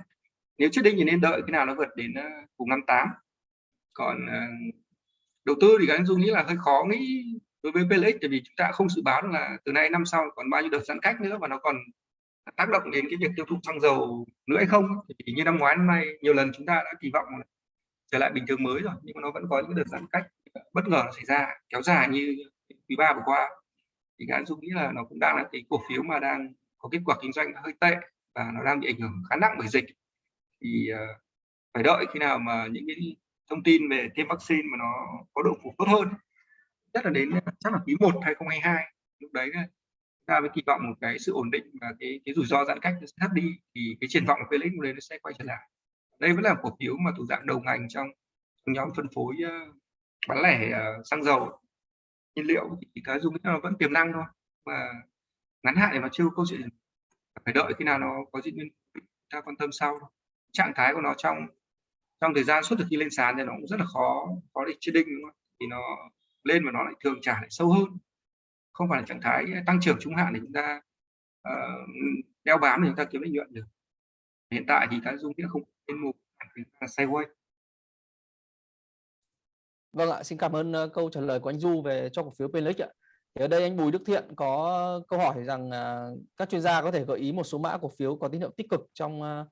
Nếu chết đây thì nên đợi khi nào nó vượt đến ờ, vùng 58 còn ờ, đầu tư thì cái dung nghĩ là hơi khó nghĩ đối với PLX tại vì chúng ta không dự báo là từ nay năm sau còn bao nhiêu đợt giãn cách nữa và nó còn tác động đến cái việc tiêu thụ xăng dầu nữa hay không. Thì như năm ngoái, năm nay nhiều lần chúng ta đã kỳ vọng trở lại bình thường mới rồi, nhưng mà nó vẫn có những đợt giãn cách bất ngờ xảy ra, kéo dài như quý ba vừa qua. Thì anh dung nghĩ là nó cũng đang là cái cổ phiếu mà đang có kết quả kinh doanh hơi tệ và nó đang bị ảnh hưởng khá nặng bởi dịch. Thì uh, phải đợi khi nào mà những cái thông tin về tiêm vaccine mà nó có độ phủ tốt hơn. Rất là đến ờ, chắc là quý 1 2022 lúc đấy ta mới kỳ vọng một cái sự ổn định và cái cái rủi ro giãn cách nó sẽ thấp đi thì cái triển vọng của Felix lúc đấy nó sẽ quay trở lại. Đây vẫn là cổ phiếu mà thuộc dạng đầu ngành trong, trong nhóm phân phối uh, bán lẻ uh, xăng dầu. Nhiên liệu thì cái dùng nó vẫn tiềm năng thôi mà ngắn hạn thì nó chưa câu chuyện phải đợi khi nào nó có diễn biến ta quan tâm sau trạng thái của nó trong trong thời gian suốt từ khi lên sàn thì nó cũng rất là khó khó để chế định đúng không? thì nó lên mà nó lại thường trả lại sâu hơn không phải là trạng thái tăng trưởng trung hạn để chúng ta uh, đeo bám để chúng ta kiếm lợi nhuận được hiện tại thì cái dung nghĩa không lên mục là sideways Vâng ạ, xin cảm ơn ờ, câu trả lời của anh Du về cho cổ phiếu PLX ạ. Thì ở đây anh Bùi Đức Thiện có câu hỏi rằng uh, các chuyên gia có thể gợi ý một số mã cổ phiếu có tín hiệu tích cực trong uh,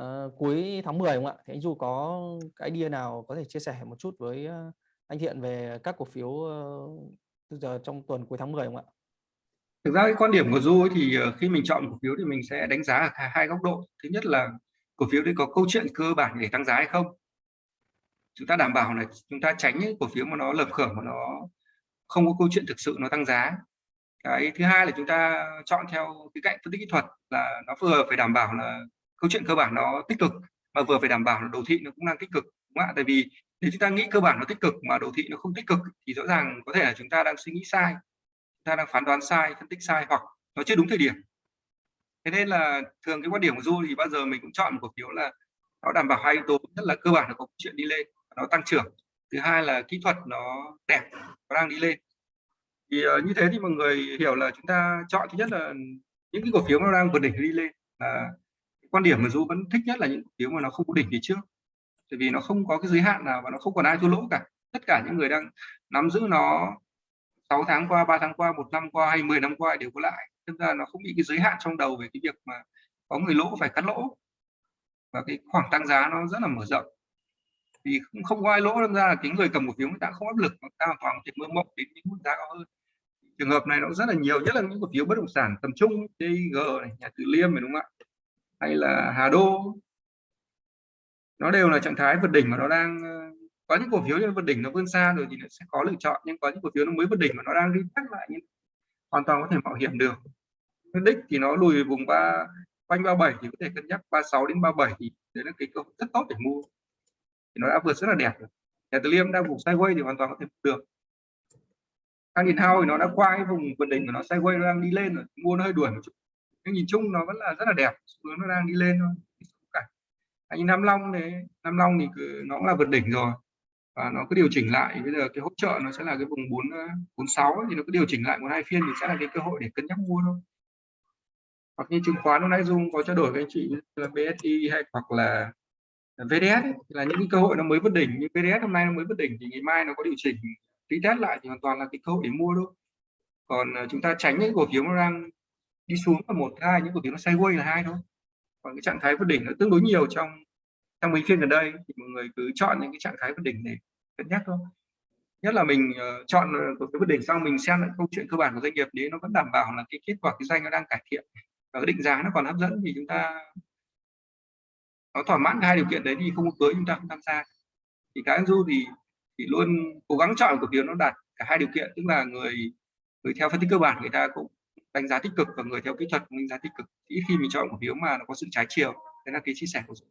uh, cuối tháng 10 không ạ? Thì anh Du có cái idea nào có thể chia sẻ một chút với uh, anh Thiện về các cổ phiếu uh, từ giờ trong tuần cuối tháng 10 không ạ? Thực ra cái quan điểm của Du ấy thì ờ, khi mình chọn cổ phiếu thì mình sẽ đánh giá ở hai góc độ. Thứ nhất là cổ phiếu đấy có câu chuyện cơ bản để tăng giá hay không chúng ta đảm bảo là chúng ta tránh những cổ phiếu mà nó lập khởi mà nó không có câu chuyện thực sự nó tăng giá. Cái thứ hai là chúng ta chọn theo cái cạnh phân tích kỹ thuật là nó vừa phải đảm bảo là câu chuyện cơ bản nó tích cực, mà vừa phải đảm bảo là đồ thị nó cũng đang tích cực, đúng không ạ? Tại vì nếu chúng ta nghĩ cơ bản nó tích cực mà đồ thị nó không tích cực thì rõ ràng có thể là chúng ta đang suy nghĩ sai, chúng ta đang phán đoán sai, phân tích sai hoặc nó chưa đúng thời điểm. Thế nên là thường cái quan điểm của du thì bao giờ mình cũng chọn một cổ phiếu là nó đảm bảo hai yếu tố, nhất là cơ bản là có chuyện đi lên nó tăng trưởng thứ hai là kỹ thuật nó đẹp nó đang đi lên. Thì uh, như thế thì mọi người hiểu là chúng ta chọn thứ nhất là những cái cổ phiếu nó đang vượt đỉnh đi lên là quan điểm mà du vẫn thích nhất là những cổ phiếu mà nó không có đỉnh phía trước. Tại vì nó không có cái giới hạn nào và nó không còn ai thua lỗ cả. Tất cả những người đang nắm giữ nó 6 tháng qua 3 tháng qua một năm qua hay 10 năm qua đều có lại tức là nó không bị cái giới hạn trong đầu về cái việc mà có người lỗ phải cắt lỗ. Và cái khoảng tăng giá nó rất là mở rộng thì không, không có ai lỗ đâm ra là cái người cầm cổ phiếu người ta không áp lực người ta hoàn toàn có thể mơ mộng đến những mức giá cao hơn. Trường hợp này nó rất là nhiều nhất là những cổ phiếu bất động sản tầm trung TG này nhà Từ Liêm này đúng không ạ? Hay là Hà Đô. Nó đều là trạng thái vượt đỉnh mà nó đang ờ, có những cổ phiếu như vượt đỉnh nó vươn xa rồi thì nó sẽ có lựa chọn nhưng có những cổ phiếu nó mới vượt đỉnh mà nó đang đi tắt lại nhưng hoàn toàn có thể mạo hiểm được. Đích thì nó lùi vùng ba quanh 37 thì có thể cân nhắc 36 đến 37 thì đấy là cái cơ hội rất tốt để mua thì nó đã vượt rất là đẹp rồi. Nhà Từ Liêm đang vùng sideways thì hoàn toàn có thể được. Khang Điền thì nó đã qua cái vùng vượt đỉnh của nó sideways nó đang đi lên rồi mua nó hơi đuổi một chút. Nhưng nhìn chung nó vẫn là rất là đẹp xu hướng nó đang đi lên thôi cả như Nam Long đấy Nam Long thì cứ, nó cũng là vượt đỉnh rồi. Và nó cứ điều chỉnh lại bây giờ cái hỗ trợ nó sẽ là cái vùng 4 46 ờ, thì nó cứ điều chỉnh lại một hai phiên thì sẽ là cái cơ hội để cân nhắc mua thôi. Hoặc như chứng khoán hôm nay Dung có trao đổi với anh chị là BSI hay hoặc là VDS ấy, là những cái cơ hội nó mới vượt đỉnh. Như VDS hôm nay nó mới vượt đỉnh thì ngày mai nó có điều chỉnh. Retest lại thì hoàn toàn là cái cơ hội để mua thôi. Còn ờ, chúng ta tránh những cổ phiếu nó đang đi xuống là một hai những cổ phiếu nó sideways là hai thôi. Còn cái trạng thái vượt đỉnh nó tương đối nhiều trong trong mấy phiên gần đây thì mọi người cứ chọn những cái trạng thái vượt đỉnh để cân nhắc thôi. Nhất là mình uh, chọn ờ, cổ phiếu vượt đỉnh xong mình xem lại câu chuyện cơ bản của doanh nghiệp đấy nó vẫn đảm bảo là cái kết quả kinh doanh nó đang cải thiện và cái định giá nó còn hấp dẫn thì chúng ta nó thỏa mãn hai điều kiện đấy thì không có cưới chúng ta không tham gia thì cá du thì thì luôn cố gắng chọn cổ phiếu nó đạt cả hai điều kiện tức là người người theo phân tích cơ bản người ta cũng đánh giá tích cực và người theo kỹ thuật cũng đánh giá tích cực ít khi mình chọn cổ phiếu mà nó có sự trái chiều đấy là cái chia sẻ của Dũng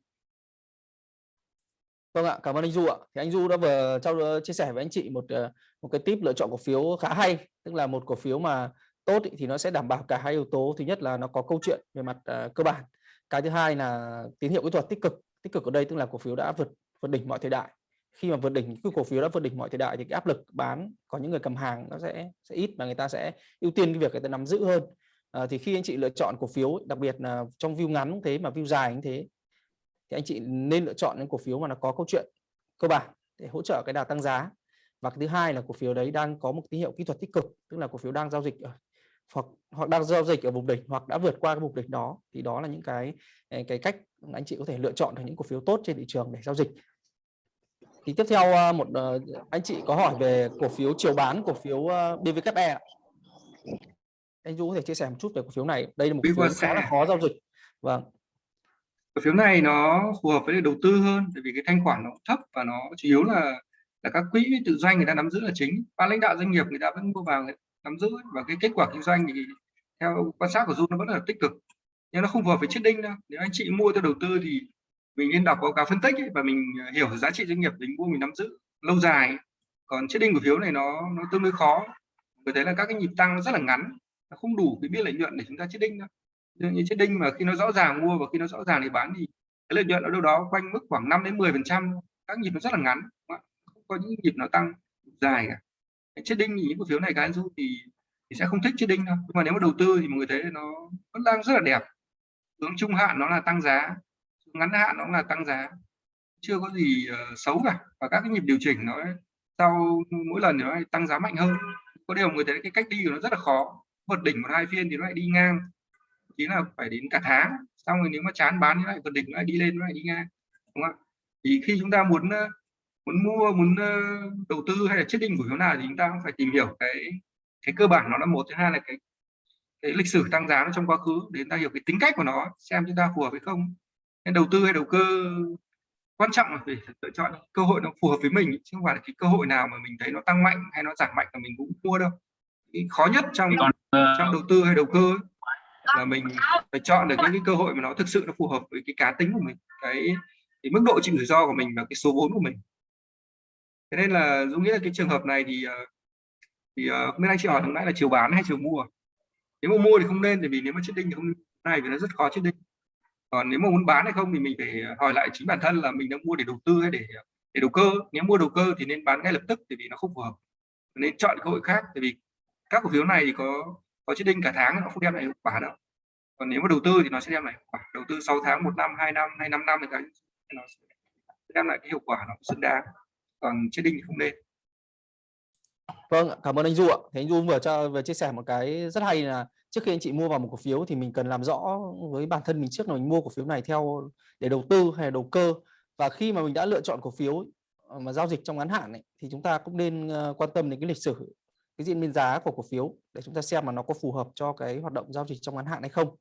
Vâng ạ, cảm ơn anh Du ạ. Thì anh Du đã vừa trao ờ, chia sẻ với anh chị một ờ, một cái tip lựa chọn cổ phiếu khá hay, tức là một cổ phiếu mà tốt ý, thì nó sẽ đảm bảo cả hai yếu tố. Thứ nhất là nó có câu chuyện về mặt uh, cơ bản. Cái thứ hai là tín hiệu kỹ thuật tích cực. Tích cực ở đây tức là cổ phiếu đã vượt vượt đỉnh mọi thời đại. Khi mà vượt đỉnh cái cổ phiếu đã vượt đỉnh mọi thời đại thì cái áp lực bán có những người cầm hàng nó sẽ sẽ ít và người ta sẽ ưu tiên cái việc người ta nắm giữ hơn. À, thì khi anh chị lựa chọn cổ phiếu đặc biệt là trong view ngắn cũng thế mà view dài cũng thế thì anh chị nên lựa chọn những cổ phiếu mà nó có câu chuyện cơ bản để hỗ trợ cái đà tăng giá và cái thứ hai là cổ phiếu đấy đang có một tín hiệu kỹ thuật tích cực tức là cổ phiếu đang giao dịch ở hoặc hoặc đang giao dịch ở vùng đỉnh hoặc đã vượt qua cái vùng đỉnh đó thì đó là những cái cái cách anh chị có thể lựa chọn được những cổ phiếu tốt trên thị trường để giao dịch. Thì tiếp theo một anh chị có hỏi về cổ phiếu chiều bán cổ phiếu BVKE anh Du có thể chia sẻ một chút về cổ phiếu này. Đây là một cổ phiếu khá là khó giao dịch. Vâng. Cổ phiếu này nó phù hợp với đầu tư hơn bởi vì cái thanh khoản nó thấp và nó chủ yếu là là các quỹ tự doanh người ta nắm giữ là chính. Ban lãnh đạo doanh nghiệp người ta vẫn mua vào nắm giữ và cái kết quả kinh doanh thì theo quan sát của Du nó vẫn là tích cực. Nhưng nó không vừa với chết đinh đâu. Nếu anh chị mua theo đầu tư thì mình nên đọc báo cáo phân tích ấy, và mình à, hiểu giá trị doanh nghiệp mình mua mình nắm giữ lâu dài còn chết đinh cổ phiếu này nó nó tương đối khó. Bởi thế là các cái nhịp tăng rất là ngắn. Nó không đủ cái biên lợi nhuận để chúng ta chết đinh đâu. Như chết đinh mà khi nó rõ ràng mua và khi nó rõ ràng thì bán thì cái lợi nhuận ở đâu đó quanh mức khoảng 5 đến 10 phần trăm các nhịp nó rất là ngắn không có những nhịp nó tăng dài cả chết đinh thì những cổ phiếu này cá du thì thì sẽ không thích chết đinh đâu. Nhưng mà nếu mà đầu tư thì mọi người thấy nó vẫn đang rất là đẹp. Hướng trung hạn nó là tăng giá ngắn hạn nó là tăng giá. Chưa có gì uh, xấu cả. Và các cái nhịp điều chỉnh nó sau mỗi lần nó tăng giá mạnh hơn. Có điều người thấy cái cách đi của nó rất là khó. Vượt đỉnh một hai phiên thì nó lại đi ngang. Chí là phải đến cả tháng. Xong rồi nếu mà chán bán thì lại vượt đỉnh lại đi lên nó lại đi ngang. Đúng không ạ? Thì khi chúng ta muốn muốn mua muốn ờ, đầu tư hay là chết đinh cổ phiếu nào thì chúng ta cũng phải tìm hiểu cái cái cơ bản nó là một. Thứ hai là cái cái lịch sử tăng giá nó trong quá khứ để chúng ta hiểu cái tính cách của nó xem chúng ta phù hợp hay không. Nên đầu tư hay đầu cơ quan trọng là phải lựa chọn cơ hội nó phù hợp với mình chứ không phải là cái cơ hội nào mà mình thấy nó tăng mạnh hay nó giảm mạnh là mình cũng mua đâu. Cái khó nhất trong trong đầu tư hay đầu cơ ấy, là mình phải chọn được những cái cơ hội mà nó thực sự nó phù hợp với cái cá tính của mình cái, cái mức độ chịu rủi ro của mình và cái số vốn của mình thế nên là dũng nghĩ là cái trường hợp này thì ờ, thì ờ, không biết anh chị hỏi lúc nãy là chiều bán hay chiều mua? Nếu mà mua thì không nên bởi vì nếu mà chết đinh thì không này vì nó rất khó chết đinh. Còn nếu mà muốn bán hay không thì mình phải ờ, hỏi lại chính bản thân là mình đang mua để đầu tư hay để để đầu cơ. Nếu mua đầu cơ thì nên bán ngay lập tức thì vì nó không phù hợp. Nên chọn cơ hội khác, tại vì các cổ phiếu này thì có có chết đinh cả tháng nó không đem lại hiệu quả đâu. Còn nếu mà đầu tư thì nó sẽ đem lại hiệu quả. Đầu tư 6 tháng, một năm, hai năm, hay 5 năm thì cái nó sẽ đem lại cái hiệu quả nó xứng đáng còn trading thì không nên Vâng, cảm ơn anh Du ạ. thì anh Du vừa cho vừa chia sẻ một cái rất hay là trước khi anh chị mua vào một cổ phiếu thì mình cần làm rõ với bản thân mình trước là mình mua cổ phiếu này theo để đầu tư hay là đầu cơ và khi mà mình đã lựa chọn cổ phiếu ờ, mà giao dịch trong ngắn hạn ấy, thì chúng ta cũng nên ờ, quan tâm đến cái lịch sử cái diễn biến giá của cổ phiếu để chúng ta xem mà nó có phù hợp cho cái hoạt động giao dịch trong ngắn hạn hay không.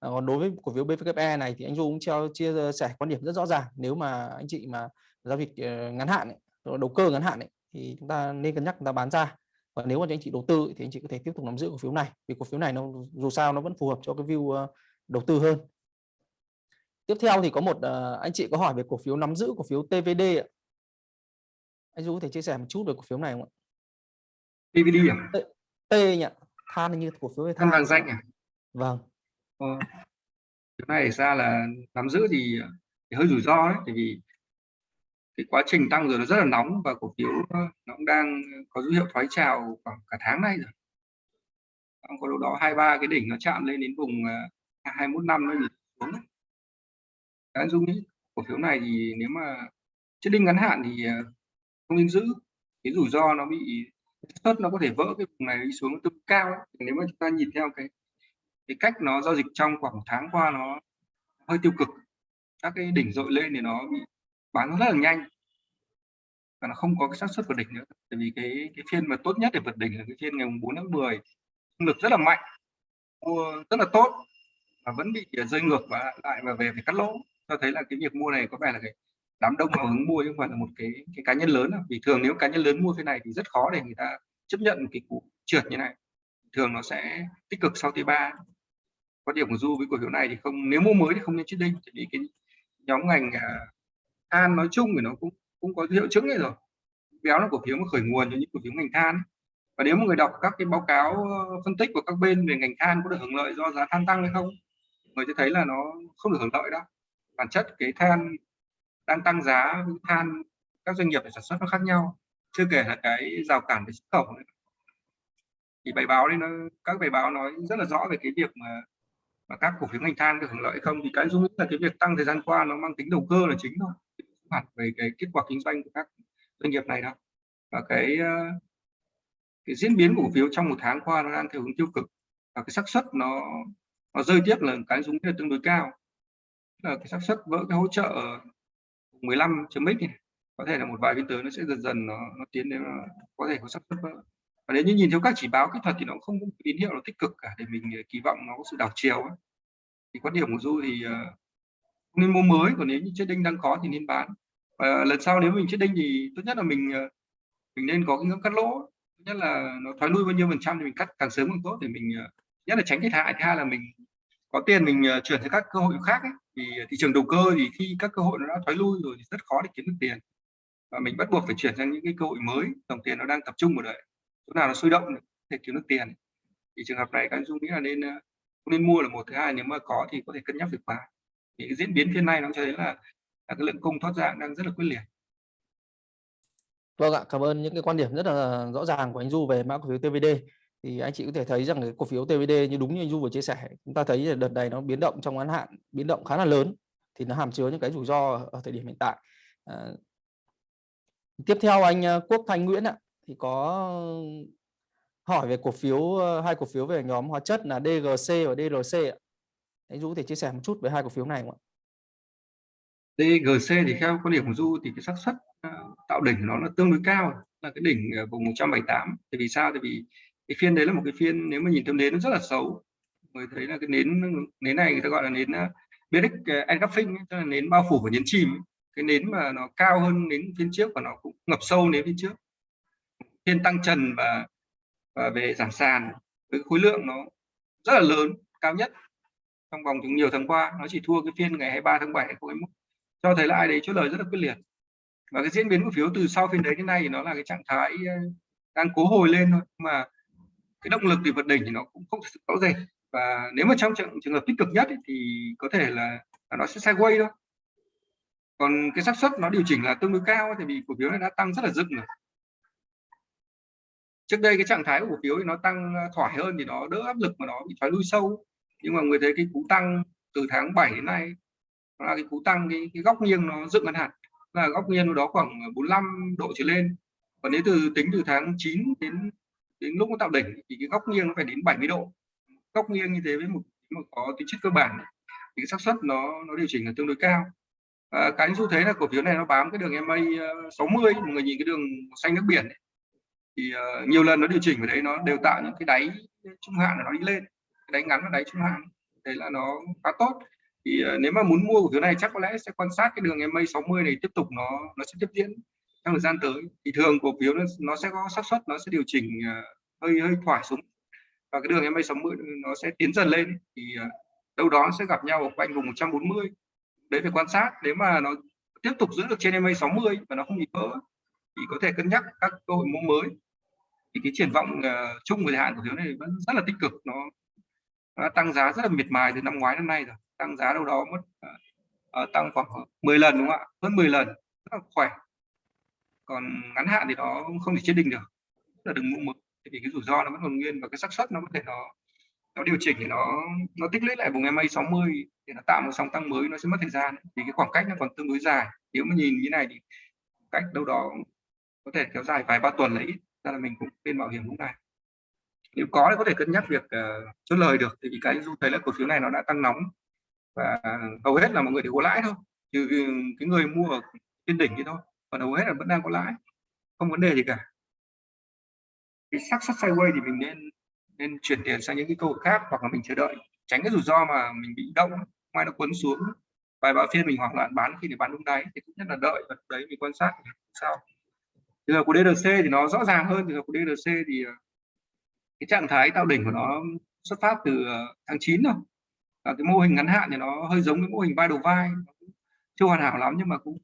à, còn đối với cổ phiếu BVKE này thì anh Du cũng treo chia sẻ quan điểm rất rõ ràng nếu mà anh chị mà giao dịch ngắn hạn ấy, đầu cơ ngắn hạn ấy, thì chúng ta nên cân nhắc chúng ta bán ra. Và nếu mà anh chị đầu tư thì anh chị có thể tiếp tục nắm giữ cổ phiếu này vì cổ phiếu này nó dù sao nó vẫn phù hợp cho cái view ờ, đầu tư hơn. Tiếp theo thì có một ờ, anh chị có hỏi về cổ phiếu nắm giữ cổ phiếu TVD ạ. anh Du có thể chia sẻ một chút về cổ phiếu này không ạ? DVD à? T nhỉ than như cổ phiếu than vàng danh à? Vâng. Ờ. Cái này ra là nắm giữ thì, thì hơi rủi ro đấy, tại vì cái quá trình tăng rồi nó rất là nóng và cổ phiếu ờ, nó cũng đang có dấu hiệu thoái trào khoảng cả tháng nay rồi. Có đâu đó hai ba cái đỉnh nó chạm lên đến vùng ờ, uh, 21 năm nó bị xuống. đấy. Anh Dung nghĩ cổ phiếu này thì nếu mà chết đinh ngắn hạn thì ờ, không nên giữ. Cái rủi ro nó bị suất nó có thể vỡ cái vùng này đi xuống tương cao ấy. Nếu mà chúng ta nhìn theo cái cái cách nó giao dịch trong khoảng tháng qua nó hơi tiêu cực các cái đỉnh dội lên thì nó bị bán rất là nhanh. Và nó không có cái xác suất vượt đỉnh nữa, tại vì cái cái phiên mà tốt nhất để vượt đỉnh là cái phiên ngày 4 tháng 10 lực rất là mạnh, mua rất là tốt và vẫn bị à, rơi ngược và lại và về phải cắt lỗ. Cho thấy là cái việc mua này có vẻ là cái đám đông hào hứng mua chứ không phải là một cái cái cá nhân lớn vì thường nếu cá nhân lớn mua cái này thì rất khó để người ta chấp nhận một cái cú trượt như này. Thường nó sẽ tích cực sau T3 quan điểm của du với cổ phiếu này thì không, nếu mua mới thì không nên chết đinh vì cái nhóm ngành à, than nói chung thì nó cũng cũng có hiệu chứng này rồi. Béo là cổ phiếu khởi nguồn cho những cổ phiếu ngành than. Và nếu một người đọc các cái báo cáo ờ, phân tích của các bên về ngành than có được hưởng lợi do giá than tăng hay không, người sẽ thấy là nó không được hưởng lợi đâu. Bản chất cái than đang tăng giá với than, các doanh nghiệp để sản xuất nó khác nhau, chưa kể là cái rào cản về xuất khẩu nữa. thì bài báo đấy nó, các bài báo nói rất là rõ về cái việc mà mà các cổ phiếu ngành than được hưởng lợi hay không. Thì cái dung là cái việc tăng thời gian qua nó mang tính đầu cơ là chính thôi mặt về cái kết quả kinh doanh của các doanh nghiệp này đâu và cái ờ, cái diễn biến của cổ phiếu trong một tháng qua nó đang theo hướng tiêu cực và cái xác suất nó nó rơi tiếp là cái xuống là tương đối cao. Là cái xác suất vỡ cái hỗ trợ 15 chấm x này có thể là một vài phiên tới nó sẽ dần dần nó, nó tiến đến có thể có xác suất vỡ. Và nếu như nhìn theo các chỉ báo kỹ thuật thì nó không có tín hiệu nó tích cực cả để mình kỳ vọng nó có sự đảo chiều ấy. thì quan điểm của du thì uh, nên mua mới, còn nếu như chết đinh đang có thì nên bán. Và lần sau nếu mình chết đinh thì tốt nhất là mình ờ, mình nên có cái ngưỡng cắt lỗ. Nhất là nó thoái lui bao nhiêu phần trăm thì mình cắt càng sớm càng tốt để mình ờ, nhất là tránh thiệt hại. Thứ hai là mình có tiền mình ờ, chuyển sang các cơ hội khác ấy. thì thị trường đầu cơ thì khi các cơ hội nó đã thoái lui rồi thì rất khó để kiếm được tiền. Và mình bắt buộc phải chuyển sang những cái cơ hội mới, dòng tiền nó đang tập trung vào đấy. Chỗ nào nó sôi động để kiếm được tiền. Thì trường hợp này các anh dung nghĩ là nên không nên mua là một. Thứ hai nếu mà có thì có thể cân nhắc việc bán cái diễn biến phiên nay nó cho thấy là, là cái lượng cung thoát ra đang rất là quyết liệt Vâng ạ, cảm ơn những cái quan điểm rất là rõ ràng của anh Du về mã cổ phiếu TVD. Thì anh chị có thể thấy rằng cái cổ phiếu TVD như đúng như anh Du vừa chia sẻ, chúng ta thấy là đợt này nó biến động trong ngắn hạn, biến động khá là lớn thì nó hàm chứa những cái rủi ro ở thời điểm hiện tại. À, tiếp theo anh à, Quốc Thanh Nguyễn ạ, thì có hỏi về cổ phiếu à, hai cổ phiếu về nhóm hóa chất là DGC và DRC ạ. Anh Du có thể chia sẻ một chút về hai cổ phiếu này không ạ? DGC thì theo quan điểm của Du thì cái xác suất ờ, tạo đỉnh của nó là tương đối cao là cái đỉnh ờ, vùng 178 thì vì sao? Thì vì cái phiên đấy là một cái phiên nếu mà nhìn theo nến nó rất là xấu. Người thấy là cái nến nến này người ta gọi là nến ờ, uh, engulfing tức là nến bao phủ và nhấn chìm cái nến mà nó cao hơn nến phiên trước và nó cũng ngập sâu nến phiên trước. Phiên tăng trần và và về giảm sàn. Với khối lượng nó rất là lớn cao nhất trong vòng nhiều tháng qua nó chỉ thua cái phiên ngày 23 tháng 7 2021 cho thấy là ai đấy chốt lời rất là quyết liệt. Và cái diễn biến cổ phiếu từ sau phiên đấy đến nay thì nó là cái trạng thái ờ, đang cố hồi lên thôi. Mà cái động lực thì vượt đỉnh thì nó cũng không rõ rệt. Và nếu mà trong trường, trường hợp tích cực nhất ấy, thì có thể là, là nó sẽ sideways thôi. Còn cái xác suất nó điều chỉnh là tương đối cao thì vì cổ phiếu này đã tăng rất là dựng rồi. Trước đây cái trạng thái của cổ phiếu thì nó tăng ờ, thoải hơn thì nó đỡ áp lực mà nó bị thoái lui sâu nhưng mà người thấy cái cú tăng từ tháng 7 đến nay là cái cú tăng cái, cái góc nghiêng nó dựng ngắn hạn. Là góc nghiêng đó khoảng 45 độ trở lên. Còn nếu từ tính từ tháng 9 đến đến lúc nó tạo đỉnh thì cái góc nghiêng nó phải đến 70 độ. Góc nghiêng như thế với một một có tính chất cơ bản thì cái xác suất nó nó điều chỉnh là tương đối cao. À, cái xu thế là cổ phiếu này nó bám cái đường MA 60 ờ, mọi người nhìn cái đường xanh nước biển ấy. thì uh, nhiều lần nó điều chỉnh ở đấy nó đều tạo những cái đáy trung hạn là nó đi lên đáy ngắn và đáy trung hạn đấy là nó khá tốt. Thì uh, nếu mà muốn mua cổ phiếu này chắc có lẽ sẽ quan sát cái đường MA 60 này tiếp tục nó nó sẽ tiếp diễn trong thời gian tới. Thì thường cổ phiếu nó, nó sẽ có xác suất nó sẽ điều chỉnh uh, hơi hơi thoải xuống. Và cái đường MA 60 nó sẽ tiến dần lên thì uh, đâu đó sẽ gặp nhau ở quanh vùng 140 đấy phải quan sát. Nếu mà nó tiếp tục giữ được trên MA 60 và nó không bị vỡ thì có thể cân nhắc các cơ hội mua mới. Thì cái triển vọng uh, chung về hạn của phiếu này vẫn rất là tích cực nó, nó tăng giá rất là miệt mài từ năm ngoái đến nay rồi. Tăng giá đâu đó mất uh, tăng khoảng 10 lần đúng không ạ? Hơn 10 lần rất là khỏe. Còn ngắn hạn thì nó không thể chết định được. Rất là đừng mua mực, thì cái rủi ro nó vẫn còn nguyên và cái xác suất nó có thể nó nó điều chỉnh thì nó nó tích lũy lại vùng MA 60 để nó tạo một sóng tăng mới nó sẽ mất thời gian. Vì cái khoảng cách nó còn tương đối dài. Nếu mà nhìn như này thì cách đâu đó có thể kéo dài vài ba tuần là ít. Ra là mình cũng nên bảo hiểm lúc này nếu có thì có thể cân nhắc việc uh, chốt lời được thì cái du thấy là cổ phiếu này nó đã tăng nóng và hầu hết là mọi người đều có lãi thôi trừ ừ, cái người mua ở trên đỉnh thì thôi còn hầu hết là vẫn đang có lãi không vấn đề gì cả. Cái sắc sắc sideways thì mình nên nên chuyển tiền sang những cái cơ hội khác hoặc là mình chờ đợi tránh cái rủi ro mà mình bị động mai nó quấn xuống. Vài ba phiên mình hoảng loạn bán khi để bán đúng đáy thì cũng nhất là đợi và đấy mình quan sát sao. Bây giờ của DRC thì nó rõ ràng hơn thì của DRC thì cái trạng thái tạo đỉnh của nó xuất phát từ ờ, tháng 9 thôi. Và cái mô hình ngắn hạn thì nó hơi giống cái mô hình vai đầu vai chưa hoàn hảo lắm nhưng mà cũng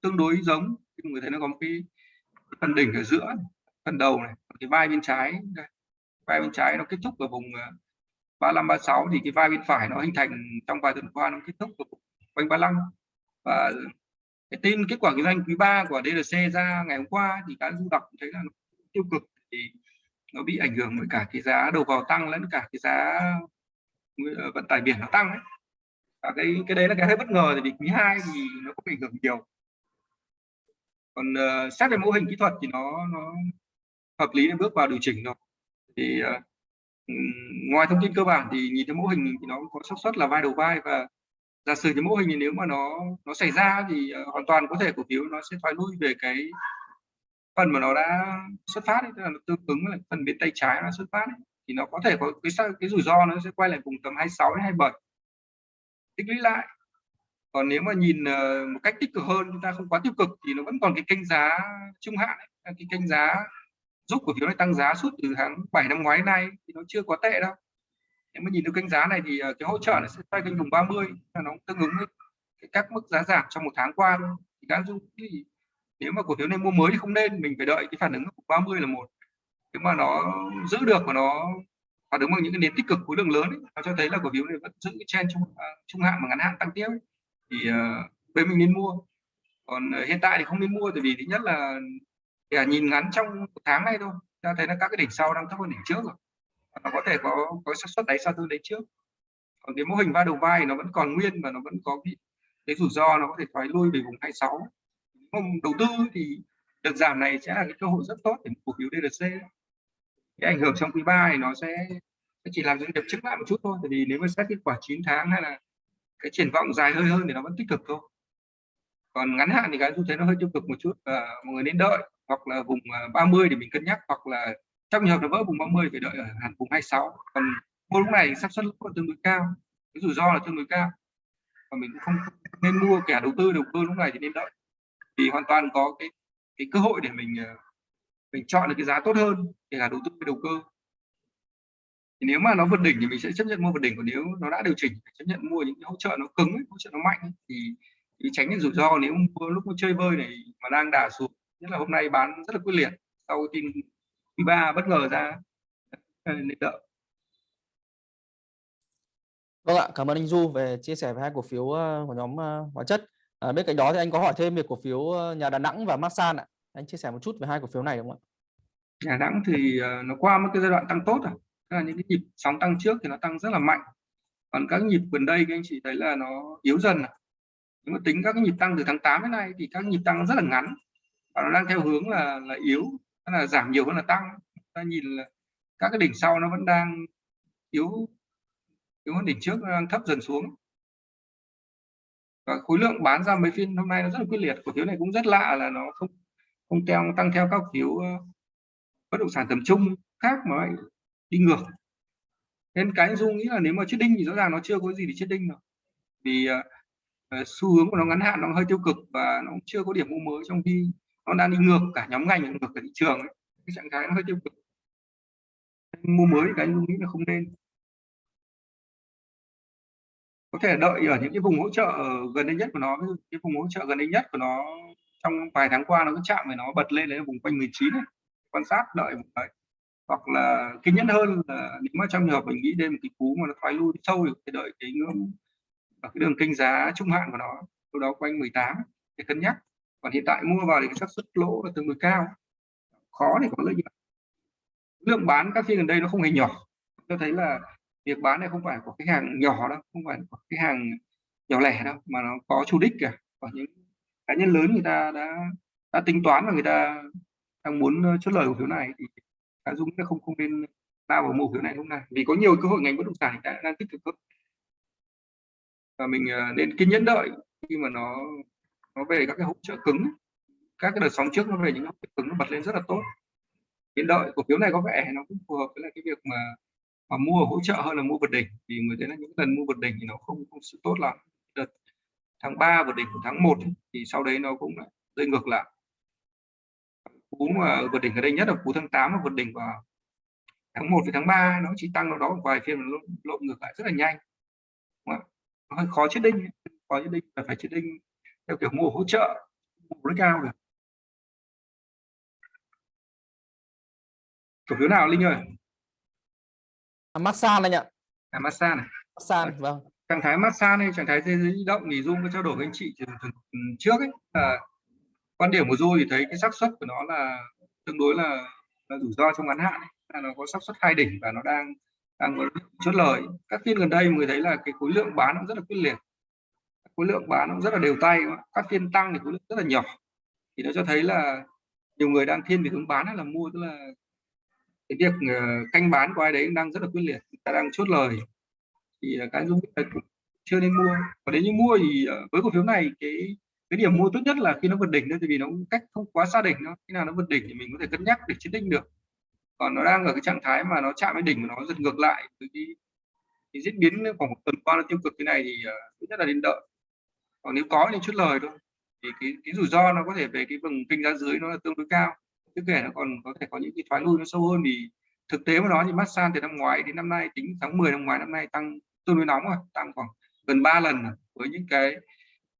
tương đối giống. Người thấy nó có một cái phần đỉnh ở giữa phần đầu này cái vai bên trái đây. Vai bên trái nó kết thúc ở vùng ờ, 35 36 thì cái vai bên phải nó hình thành trong vài tuần qua nó kết thúc ở quanh 35 và cái tin, kết quả kinh doanh quý 3 của DLC ra ngày hôm qua thì các du đọc thấy là tiêu cực. Thì nó bị ảnh hưởng bởi cả cái giá đầu vào tăng lẫn cả cái giá ờ, vận tải biển nó tăng ấy. Và cái cái đấy là cái hơi bất ngờ thì quý 2 thì nó cũng ảnh hưởng nhiều còn uh, xét về mô hình kỹ thuật thì nó nó hợp lý để bước vào điều chỉnh rồi thì uh, ngoài thông tin cơ bản thì nhìn thấy mô hình thì nó có xác suất là vai đầu vai và giả sử cái mô hình thì nếu mà nó nó xảy ra thì uh, hoàn toàn có thể cổ phiếu nó sẽ thoái lui về cái phần mà nó đã xuất phát ấy, tức là nó tương ứng với phần bên tay trái nó xuất phát ấy, thì nó có thể có cái cái rủi ro nó sẽ quay lại vùng tầm 26 đến 27 tích lũy lại. Còn nếu mà nhìn uh, một cách tích cực hơn chúng ta không quá tiêu cực thì nó vẫn còn cái kênh giá trung hạn ấy, cái kênh giá giúp cổ phiếu này tăng giá suốt từ tháng 7 năm ngoái nay thì nó chưa có tệ đâu. Nếu mà nhìn được kênh giá này thì ờ, cái hỗ trợ nó sẽ quay kênh vùng 30 là nó tương ứng với các mức giá giảm trong một tháng qua thì các dung thì nếu mà cổ phiếu này mua mới thì không nên mình phải đợi cái phản ứng của 30 là một. Nếu mà nó giữ được và nó phản ứng bằng những cái nền tích cực khối lượng lớn ấy, nó cho thấy là cổ phiếu này vẫn giữ cái trend trung à, trung hạn và ngắn hạn tăng tiếp ấy. thì uh, bên mình nên mua. Còn uh, hiện tại thì không nên mua tại vì thứ nhất là để nhìn ngắn trong một tháng này thôi ta thấy là các cái đỉnh sau đang thấp hơn đỉnh trước rồi. Nó có thể có có xác suất đáy sau tương đấy trước. Còn cái mô hình va đầu vai nó vẫn còn nguyên và nó vẫn có cái, cái rủi ro nó có thể thoái lui về vùng 26 không đầu tư thì đợt giảm này sẽ là cái cơ hội rất tốt để cổ phiếu DRC cái ảnh hưởng trong quý 3 thì nó sẽ chỉ làm doanh nghiệp chứng lại một chút thôi, tại vì nếu mà xét kết quả 9 tháng hay là cái triển vọng dài hơi hơn thì nó vẫn tích cực thôi. Còn ngắn hạn thì cái xu thế nó hơi tiêu cực một chút và mọi người nên đợi, hoặc là vùng à, 30 để mình cân nhắc, hoặc là trong trường hợp nó vỡ vùng 30 phải đợi ở hẳn vùng 26 còn mua lúc này xác suất là tương đối cao, cái rủi ro là tương đối cao. Và mình cũng không nên mua kẻ đầu tư, đầu cơ lúc này thì nên đợi thì hoàn toàn có cái cái cơ hội để mình ờ, mình chọn được cái giá tốt hơn kể cả đầu tư đầu cơ. Thì nếu mà nó vượt đỉnh thì mình sẽ chấp nhận mua vượt đỉnh còn nếu nó đã điều chỉnh phải chấp nhận mua những cái hỗ trợ nó cứng ấy, hỗ trợ nó mạnh ấy, thì, thì tránh những rủi ro. Nếu mua lúc chơi bơi này mà đang đà xuống nhất là hôm nay bán rất là quyết liệt sau tin ba bất ngờ ra ờ, nên đợi. Vâng ạ, cảm ơn anh Du về chia sẻ về hai cổ phiếu ờ, của nhóm hóa chất. À, bên cạnh đó thì anh có hỏi thêm về cổ phiếu ờ, nhà Đà Nẵng và Masan ạ. Anh chia sẻ một chút về hai cổ phiếu này đúng không ạ? Đà Nẵng thì ờ, nó qua một cái giai đoạn tăng tốt rồi. Tức là những cái nhịp sóng tăng trước thì nó tăng rất là mạnh. còn các nhịp gần đây các anh chị thấy là nó yếu dần à. nếu mà tính các cái nhịp tăng từ tháng 8 đến nay thì các nhịp tăng rất là ngắn và nó đang theo hướng là là yếu tức là giảm nhiều hơn là tăng ta nhìn là các cái đỉnh sau nó vẫn đang yếu yếu hơn đỉnh trước nó đang thấp dần xuống khối lượng bán ra mấy phiên hôm nay nó rất là quyết liệt. Cổ phiếu này cũng rất lạ là nó không không theo tăng theo các phiếu ờ, bất động sản tầm trung khác mà lại đi ngược. Nên cái anh dung nghĩ là nếu mà chết đinh thì rõ ràng nó chưa có gì để chết đinh rồi vì uh, xu hướng của nó ngắn hạn nó hơi tiêu cực và nó cũng chưa có điểm mua mới trong khi nó đang đi ngược cả nhóm ngành ngược cả thị trường ấy. cái trạng thái nó hơi tiêu cực. Mua mới thì cái anh dung nghĩ là không nên có thể đợi ở những cái vùng hỗ trợ gần đây nhất của nó cái vùng hỗ trợ gần đây nhất của nó trong vài tháng qua nó cứ chạm về nó bật lên đến vùng quanh 19 ấy. quan sát, đợi đấy. Hoặc là kiên nhẫn hơn là nếu mà trong trường hợp mình nghĩ đến một cái cú mà nó thoái lui sâu thì đợi cái ngưỡng ở cái đường kênh giá trung hạn của nó, đâu đó quanh 18 để cân nhắc. Còn hiện tại mua vào thì cái xác suất lỗ là tương đối cao, khó để có lợi nhuận. Lượng bán các phiên gần đây nó không hề nhỏ. Tôi thấy là việc bán này không phải của khách hàng nhỏ đâu, không phải của khách hàng nhỏ lẻ đâu, mà nó có chủ đích cả và những cá nhân lớn người ta đã đã tính toán và người ta đang muốn chốt lời cổ phiếu này thì cá Dung nó không không nên lao vào mua phiếu này lúc này vì có nhiều cơ hội ngành bất động sản đã, đang tích cực hơn. Và mình ờ, nên kiên nhẫn đợi khi mà nó nó về các cái hỗ trợ cứng. Các cái đợt sóng trước nó về những hỗ trợ cứng nó bật lên rất là tốt. Biến đợi cổ phiếu này có vẻ nó cũng phù hợp với lại cái việc mà mà mua hỗ trợ hơn là mua vượt đỉnh vì người thấy là những lần mua vượt đỉnh thì nó không không sự tốt lắm. Đợt tháng 3 vượt đỉnh của tháng 1 thì sau đấy nó cũng lại rơi ngược lại. Cú mà vượt đỉnh ở đây nhất là cú tháng 8 và vượt đỉnh vào tháng 1 với tháng 3 nó chỉ tăng đâu đó một vài phiên lộn, lộn ngược lại rất là nhanh. Nó hơi khó chết đinh khó chết đinh là phải chết đinh theo kiểu mua hỗ trợ mua rất cao được. Cổ phiếu nào linh ơi? À, massage anh ạ. À, massage này. Massage vâng. Trạng thái massage này trạng thái thế giới di động thì dung có trao đổi với anh chị từ, từ, từ trước ấy. Là quan điểm của du thì thấy cái xác suất của nó là tương đối là, là rủi ro trong ngắn hạn ấy. là nó có xác suất hai đỉnh và nó đang đang có chốt lời. Các phiên gần đây người thấy là cái khối lượng bán nó rất là quyết liệt. Khối lượng bán nó rất là đều tay các phiên tăng thì khối lượng rất là nhỏ. Thì nó cho thấy là nhiều người đang thiên về hướng bán hay là mua tức là cái việc ờ, canh bán của ai đấy đang rất là quyết liệt. Ta đang chốt lời. Thì ờ, cái dung chưa nên mua. Và nếu như mua thì ờ, với cổ phiếu này cái cái điểm mua tốt nhất là khi nó vượt đỉnh thôi vì nó cách không quá xa đỉnh nó khi nào nó vượt đỉnh thì mình có thể cân nhắc để chiến đinh được. Còn nó đang ở cái trạng thái mà nó chạm với đỉnh mà nó giật ngược lại từ cái, cái diễn biến khoảng một tuần qua nó tiêu cực thế này thì uh, tốt nhất là nên đợi. Còn nếu có thì chút lời thôi. Thì cái, cái rủi ro nó có thể về cái vùng kinh giá dưới nó là tương đối cao chứ kể nó còn có thể có những cái thoái lui nó sâu hơn thì thực tế mà nói thì massage từ năm ngoái đến năm nay, tính tháng 10 năm ngoái năm nay tăng tương đối nóng rồi, tăng khoảng gần 3 lần với những cái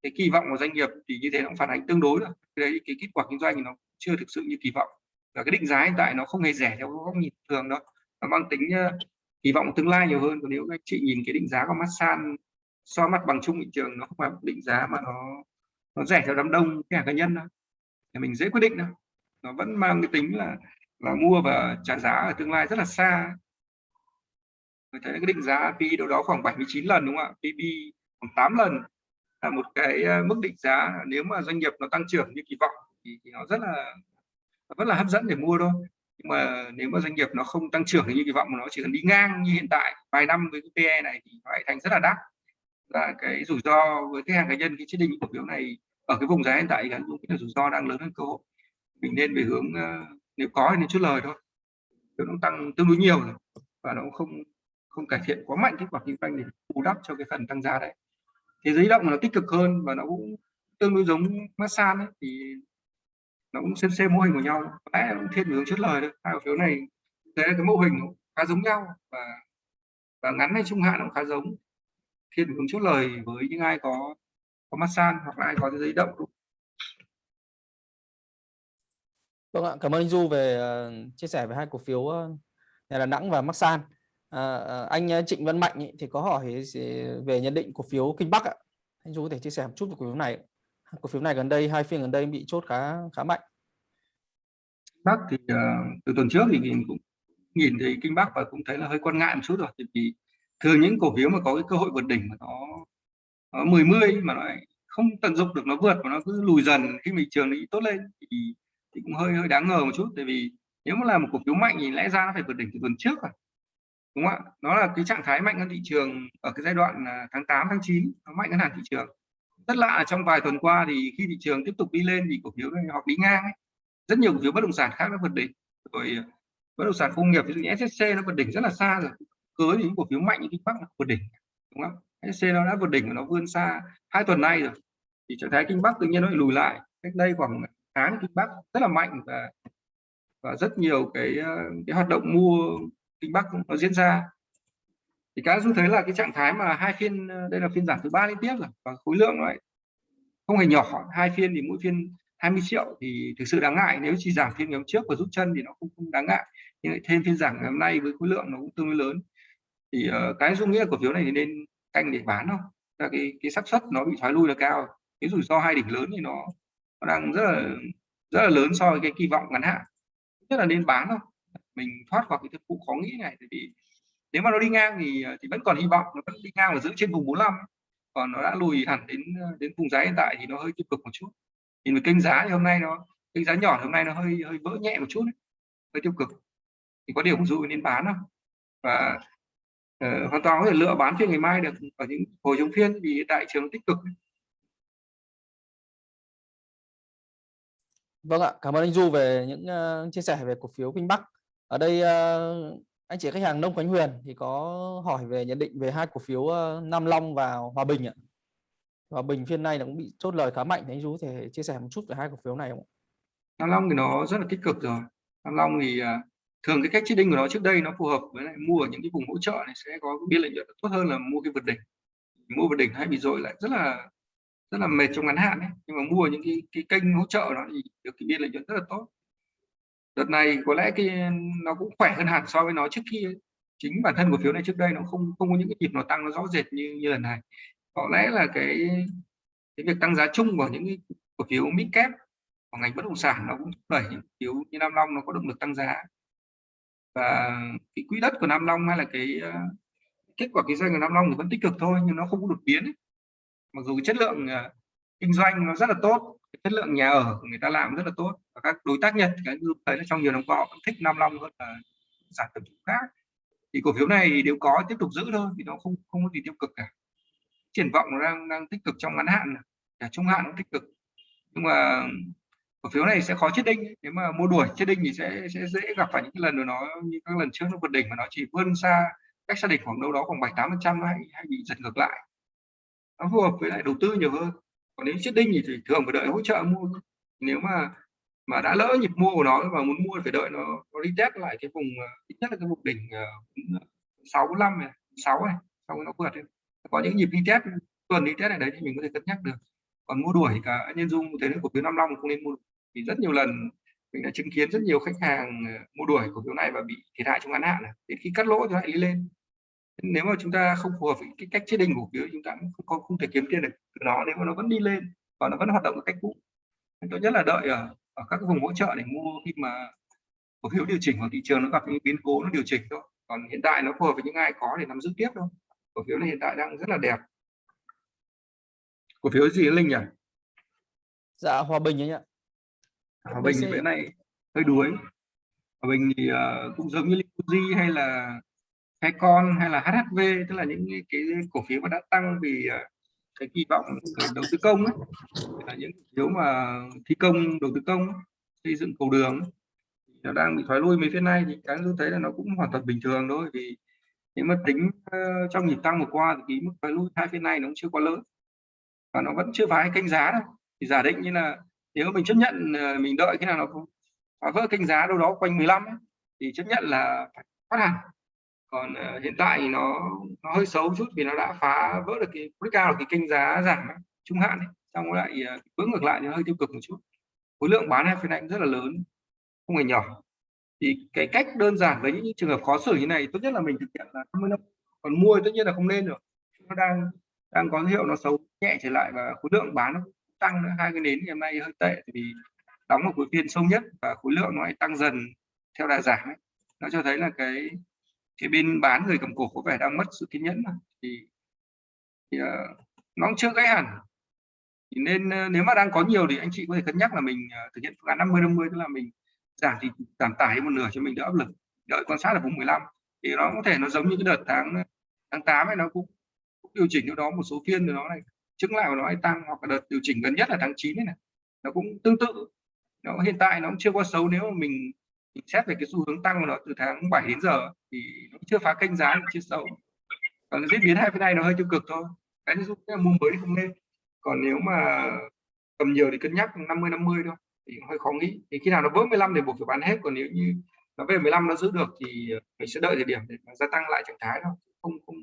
cái kỳ vọng của doanh nghiệp thì như thế nó cũng phản ánh tương đối rồi. Cái đấy, cái kết quả kinh doanh thì nó chưa thực sự như kỳ vọng. Và cái định giá hiện tại nó không hề rẻ theo góc nhìn thường đâu. Nó mang tính ờ, kỳ vọng tương lai nhiều hơn. Còn nếu anh chị nhìn cái định giá của massage so mặt bằng chung thị trường, nó không phải định giá mà nó nó rẻ theo đám đông cái cá nhân đó thì mình dễ quyết định đâu nó vẫn mang cái tính là là mua và trả giá ở tương lai rất là xa. Mình thấy cái định giá PE đâu đó khoảng 79 lần đúng không ạ? PB khoảng 8 lần là một cái ờ, mức định giá nếu mà doanh nghiệp nó tăng trưởng như kỳ vọng thì, thì nó rất là rất là hấp dẫn để mua thôi. Nhưng mà nếu mà doanh nghiệp nó không tăng trưởng như kỳ vọng mà nó chỉ cần đi ngang như hiện tại vài năm với cái PE này thì nó lại thành rất là đắt. Và cái rủi ro với khách hàng cá nhân cái chế định cổ phiếu này ở cái vùng giá hiện tại thì là rủi ro đang lớn hơn cơ hội mình nên về hướng ờ, nếu có thì nên chút lời thôi. Nó tăng tương đối nhiều rồi và nó không không cải thiện quá mạnh kết quả kinh doanh để bù đắp cho cái phần tăng giá đấy. Thế giới động nó tích cực hơn và nó cũng tương đối giống massage ấy, thì nó cũng xem xem mô hình của nhau. Lẽ cũng thiên hướng chất lời thôi. Hai cổ phiếu này đấy là cái mô hình khá giống nhau và và ngắn hay trung hạn cũng khá giống. Thiên hướng chốt lời với những ai có có massage hoặc là ai có giấy động Vâng ạ, cảm ơn anh Du về uh, chia sẻ về hai cổ phiếu uh, nhà Đà Nẵng và Masan. À, ờ, anh Trịnh Văn Mạnh ý, thì có hỏi về nhận định cổ phiếu Kinh Bắc ạ. Anh Du có thể chia sẻ một chút về cổ phiếu này. Cổ phiếu này gần đây hai phiên gần đây bị chốt khá khá mạnh. Bắc thì uh, từ tuần trước thì mình cũng nhìn thấy Kinh Bắc và cũng thấy là hơi quan ngại một chút rồi vì thường những cổ phiếu mà có cái cơ hội vượt đỉnh mà nó nó mười mươi mà nó lại không tận dụng được nó vượt mà nó cứ lùi dần khi thị trường nó tốt lên thì, thì cũng hơi hơi đáng ngờ một chút. Tại vì nếu mà là một cổ phiếu mạnh thì lẽ ra nó phải vượt đỉnh từ tuần trước rồi đúng không ạ? Nó là cái trạng thái mạnh hơn thị trường ở cái giai đoạn à, tháng 8 tháng 9 nó mạnh hơn hẳn thị trường. Rất lạ trong vài tuần qua thì khi thị trường tiếp tục đi lên thì cổ phiếu này họ đi ngang ấy. rất nhiều cổ phiếu bất động sản khác nó vượt đỉnh. Rồi à, bất động sản công nghiệp, ví dụ như SSC nó vượt đỉnh rất là xa rồi. Cưới những cổ phiếu mạnh như Kinh Bắc nó vượt đỉnh, đúng không SSC nó đã vượt đỉnh và nó vươn xa hai tuần nay rồi. Thì trạng thái Kinh Bắc tự nhiên nó lại lùi lại. Cách đây khoảng tháng Kinh Bắc rất là mạnh và và rất nhiều cái ờ, cái hoạt động mua Kinh Bắc nó diễn ra. Thì các du thấy là cái trạng thái mà hai phiên ờ, đây là phiên giảm thứ ba liên tiếp rồi và khối lượng lại không hề nhỏ hai phiên thì mỗi phiên 20 triệu thì thực sự đáng ngại nếu chỉ giảm phiên ngày hôm trước và rút chân thì nó không, không đáng ngại nhưng lại thêm phiên giảm ngày hôm nay với khối lượng nó cũng tương đối lớn. Thì uh, cái dung nghĩa cổ phiếu này thì nên canh để bán không là cái cái xác suất nó bị thoái lui là cao cái rủi ro hai đỉnh lớn thì nó, nó đang rất là rất là lớn so với cái kỳ vọng ngắn hạn. Nhất là nên bán thôi. mình thoát khỏi cái thực vụ khó nghĩ này tại vì nếu mà nó đi ngang thì ờ, thì vẫn còn hy vọng nó vẫn đi ngang và giữ trên vùng 45 còn nó đã lùi hẳn đến ờ, đến vùng giá hiện tại thì nó hơi tiêu cực một chút. Nhìn về kênh giá thì hôm nay nó kênh giá nhỏ hôm nay nó hơi hơi vỡ nhẹ một chút ấy. hơi tiêu cực. Thì có điều dụ nên bán không và uh, hoàn toàn có thể lựa bán phiên ngày mai được ở những hồi chống phiên vì đại trường tích cực Vâng ạ, cảm ơn anh Du về những uh, chia sẻ về cổ phiếu Vinh Bắc. Ở đây uh, anh chị khách hàng Nông Khánh Huyền thì có hỏi về nhận định về hai cổ phiếu uh, Nam Long và Hòa Bình ạ. Hòa Bình phiên nay nó cũng bị chốt lời khá mạnh thì anh Du có thể chia sẻ một chút về hai cổ phiếu này không? Nam Long thì nó rất là tích cực rồi. Nam Long thì uh, thường cái cách chết đinh của nó trước đây nó phù hợp với lại mua ở những cái vùng hỗ trợ này sẽ có biên lợi nhuận tốt hơn là mua cái vượt đỉnh. Mua vượt đỉnh hay bị dội lại rất là rất là mệt trong ngắn hạn ấy. nhưng mà mua những cái cái kênh hỗ trợ nó thì được cái biên lợi nhuận rất là tốt. Đợt này có lẽ cái, nó cũng khỏe hơn hẳn so với nó trước kia chính bản thân cổ phiếu này trước đây nó không không có những cái nhịp nó tăng nó rõ rệt như như lần này. Có lẽ là cái cái việc tăng giá chung của những cái cổ phiếu mid cap của ngành bất động sản nó cũng thúc đẩy những phiếu như Nam Long nó có động lực tăng giá. Và cái quỹ đất của Nam Long hay là cái ờ, kết quả kinh doanh của Nam Long thì vẫn tích cực thôi nhưng nó không có đột biến ấy mặc dù chất lượng ờ, kinh doanh nó rất là tốt chất lượng nhà ở của người ta làm rất là tốt và các đối tác nhật, cái như thấy là trong nhiều năm qua họ thích Nam Long hơn là sản phẩm khác thì cổ phiếu này nếu có tiếp tục giữ thôi thì nó không không có gì tiêu cực cả. Triển vọng nó đang đang tích cực trong ngắn hạn à, cả trung hạn cũng tích cực. Nhưng mà cổ phiếu này sẽ khó chết đinh, nếu mà mua đuổi chết đinh thì sẽ sẽ dễ gặp phải những cái lần mà nó, như các lần trước nó vượt đỉnh mà nó chỉ vươn xa cách xác định khoảng đâu đó khoảng bảy tám phần trăm hay hay bị giật ngược lại nó phù hợp với lại đầu tư nhiều hơn. Còn nếu chiết đinh thì thường phải đợi hỗ trợ mua nếu mà mà đã lỡ nhịp mua của nó và muốn mua phải đợi nó nó đi test lại cái vùng à, ít nhất là cái vùng đỉnh à, à, sáu uh, năm này sáu này sau nó vượt có những nhịp đi test tuần đi test này đấy thì mình có thể cân nhắc được. Còn mua đuổi cả nhân dung thế cổ phiếu năm long không nên mua. Vì rất nhiều lần mình đã chứng kiến rất nhiều khách hàng mua đuổi cổ phiếu này và bị thiệt hại trong ngắn hạn này. Đến khi cắt lỗ thì lại đi lên nếu mà chúng ta không phù hợp với cái cách chế định cổ phiếu chúng ta cũng không, không thể kiếm tiền được. Từ nó nếu mà nó vẫn đi lên và nó vẫn hoạt động một cách cũ tốt nhất là đợi ở, ở các vùng hỗ trợ để mua khi mà cổ phiếu điều chỉnh hoặc thị trường nó gặp những biến cố nó điều chỉnh thôi. Còn hiện tại nó phù hợp với những ai có để nắm giữ tiếp thôi. Cổ phiếu này hiện tại đang rất là đẹp. Cổ phiếu gì linh nhỉ? Dạ hòa bình ấy ạ. Hòa bình thì bữa này hơi đuối. Hòa bình thì uh, cũng giống như Liquidity hay là hay con hay là HHV tức là những cái cổ phiếu mà đã tăng vì ờ, cái kỳ vọng đầu tư công ấy, là những phiếu mà thi công đầu tư công xây dựng cầu đường nó đang bị thoái lui mấy phiên nay thì cái tôi thấy là nó cũng hoàn toàn bình thường thôi. Vì nếu mà tính uh, trong nhịp tăng vừa qua thì cái mức thoái lui hai phiên này nó cũng chưa quá lớn. Và nó vẫn chưa phá kênh giá đâu. Thì giả định như là nếu mình chấp nhận ờ, mình đợi cái nào nó phá vỡ kênh giá đâu đó quanh 15 ấy, thì chấp nhận là phải thoát hàng còn uh, hiện tại thì nó nó hơi xấu chút vì nó đã phá vỡ được cái breakout cái kênh giá giảm ấy, trung hạn ấy. xong lại ờ, uh, bước ngược lại thì hơi tiêu cực một chút. Khối lượng bán hai phiên này rất là lớn không hề nhỏ. Thì cái cách đơn giản với những trường hợp khó xử như này tốt nhất là mình thực hiện là 50 năm còn mua tất nhiên là không nên được nó đang đang có dấu hiệu nó xấu nhẹ trở lại và khối lượng bán nó tăng nữa. Hai cái nến ngày hôm nay hơi tệ vì đóng một khối phiên sâu nhất và khối lượng nó lại tăng dần theo đà giảm ấy. nó cho thấy là cái cái bên bán người cầm cổ có vẻ đang mất sự kiên nhẫn thì, thì uh, nó cũng chưa gãy hẳn. Thì nên uh, nếu mà đang có nhiều thì anh chị có thể cân nhắc là mình uh, thực hiện phương án 50 50 tức là mình giảm thì giảm tải một nửa cho mình đỡ áp lực. Đợi quan sát ở vùng 15 thì nó có thể nó giống như cái đợt tháng tháng 8 ấy nó cũng, cũng điều chỉnh đâu đó một số phiên rồi nó này chứng lại và nó hay tăng hoặc là đợt điều chỉnh gần nhất là tháng 9 này, này. Nó cũng tương tự. Nó hiện tại nó cũng chưa quá xấu nếu mà mình xét về cái xu hướng tăng của nó từ tháng 7 đến giờ thì nó chưa phá kênh giá chưa xấu còn diễn biến hai bên này nó hơi tiêu cực thôi. Cái giúp mua mới thì không nên. Còn nếu mà cầm nhiều thì cân nhắc 50 50 thôi. Thì hơi khó nghĩ. Thì khi nào nó vỡ 15 thì buộc phải bán hết còn nếu như nó về 15 nó giữ được thì mình sẽ đợi thời điểm để gia tăng lại trạng thái thôi. Không không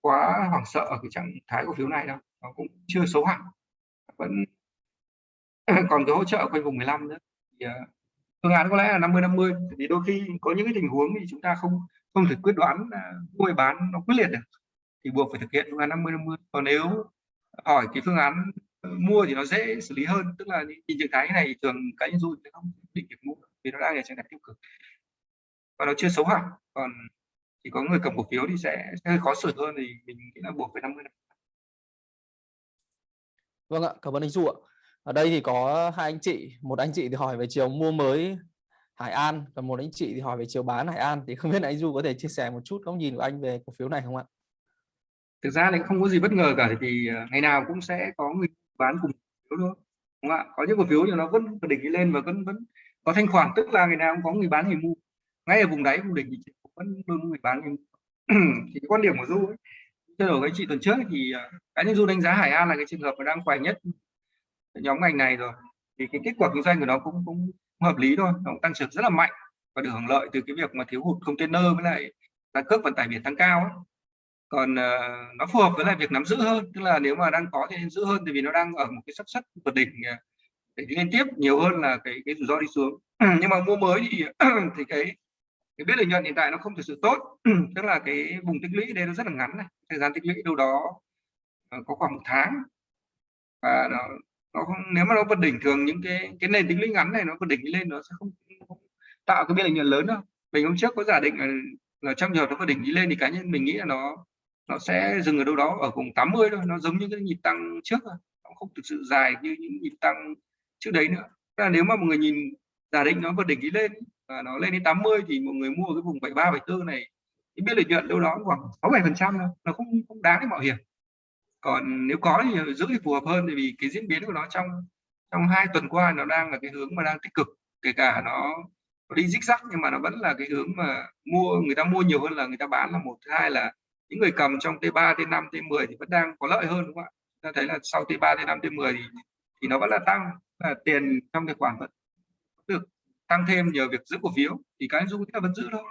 quá hoảng sợ ở cái trạng thái cổ phiếu này đâu. Nó cũng chưa xấu hẳn. Vẫn còn cái hỗ trợ quanh vùng 15 nữa. Thì uh, phương án có lẽ là 50 50 vì đôi khi có những cái tình huống thì chúng ta không không thể quyết đoán mua bán nó quyết liệt được. Thì buộc phải thực hiện phương án 50 50 còn nếu hỏi cái phương án mua thì nó dễ xử lý hơn. Tức là nhìn trạng thái này thường cá nhân du sẽ không định việc mua vì nó đang ở trạng thái tiêu cực. Và nó chưa xấu hẳn. Còn chỉ có người cầm cổ phiếu thì sẽ, sẽ hơi khó xử hơn thì mình nghĩ là buộc phải 50 Vâng ạ, cảm ơn anh Du ạ. Ở đây thì có hai anh chị, một anh chị thì hỏi về chiều mua mới Hải An, còn một anh chị thì hỏi về chiều bán Hải An thì không biết anh Du có thể chia sẻ một chút góc nhìn của anh về cổ phiếu này không ạ? Thực ra thì không có gì bất ngờ cả vì ngày nào cũng sẽ có người bán cùng phiếu thôi. Đúng không ạ? Có những cổ phiếu thì nó vẫn đỉnh đi lên và vẫn vẫn có thanh khoản tức là ngày nào cũng có người bán người mua. Ngay ở vùng đáy vùng đỉnh thì vẫn luôn người bán người mua. thì quan điểm của Du ấy, trao đổi với chị tuần trước thì à, cá nhân Du đánh giá Hải An là cái trường hợp mà đang khỏe nhất nhóm ngành này rồi thì cái kết quả kinh doanh của nó cũng cũng hợp lý thôi nó cũng tăng trưởng rất là mạnh và được hưởng lợi từ cái việc mà thiếu hụt container với lại giá cước vận tải biển tăng cao ấy. còn uh, nó phù hợp với lại việc nắm giữ hơn tức là nếu mà đang có thì nên giữ hơn vì nó đang ở một cái sắc xuất vượt đỉnh ờ, để liên tiếp nhiều hơn là cái cái rủi ro đi xuống. Nhưng mà mua mới thì thì cái cái biết lợi nhuận hiện tại nó không thực sự tốt. Tức là cái vùng tích lũy đây nó rất là ngắn này thời gian tích lũy đâu đó ờ, có khoảng một tháng. Và nó nó không nếu mà nó vượt đỉnh thường những cái cái nền tính lũy ngắn này nó vượt đỉnh lên nó sẽ không, không tạo cái biên lợi nhuận lớn đâu. Mình hôm trước có giả định là, là trong giờ nó vượt đỉnh đi lên thì cá nhân mình nghĩ là nó nó sẽ dừng ở đâu đó ở vùng 80 thôi nó giống như cái nhịp tăng trước thôi nó không thực sự dài như những nhịp tăng trước đấy nữa. Tức là nếu mà một người nhìn giả định nó vượt đỉnh đi lên và nó lên đến 80 thì một người mua cái vùng 73 74 này cái biên lợi nhuận đâu đó khoảng 6 7 phần trăm thôi nó không không đáng để mạo hiểm còn nếu có thì giữ thì phù hợp hơn vì cái diễn biến của nó trong trong hai tuần qua nó đang là cái hướng mà đang tích cực. Kể cả nó, nó đi dích rắc nhưng mà nó vẫn là cái hướng mà mua người ta mua nhiều hơn là người ta bán là một. Thứ hai là những người cầm trong T3 T5 T10 thì vẫn đang có lợi hơn đúng không ạ? Ta thấy là sau T3 T5 T10 thì, thì nó vẫn là tăng là tiền trong tài khoản vẫn được tăng thêm nhờ việc giữ cổ phiếu. Thì cái dung ta vẫn giữ thôi.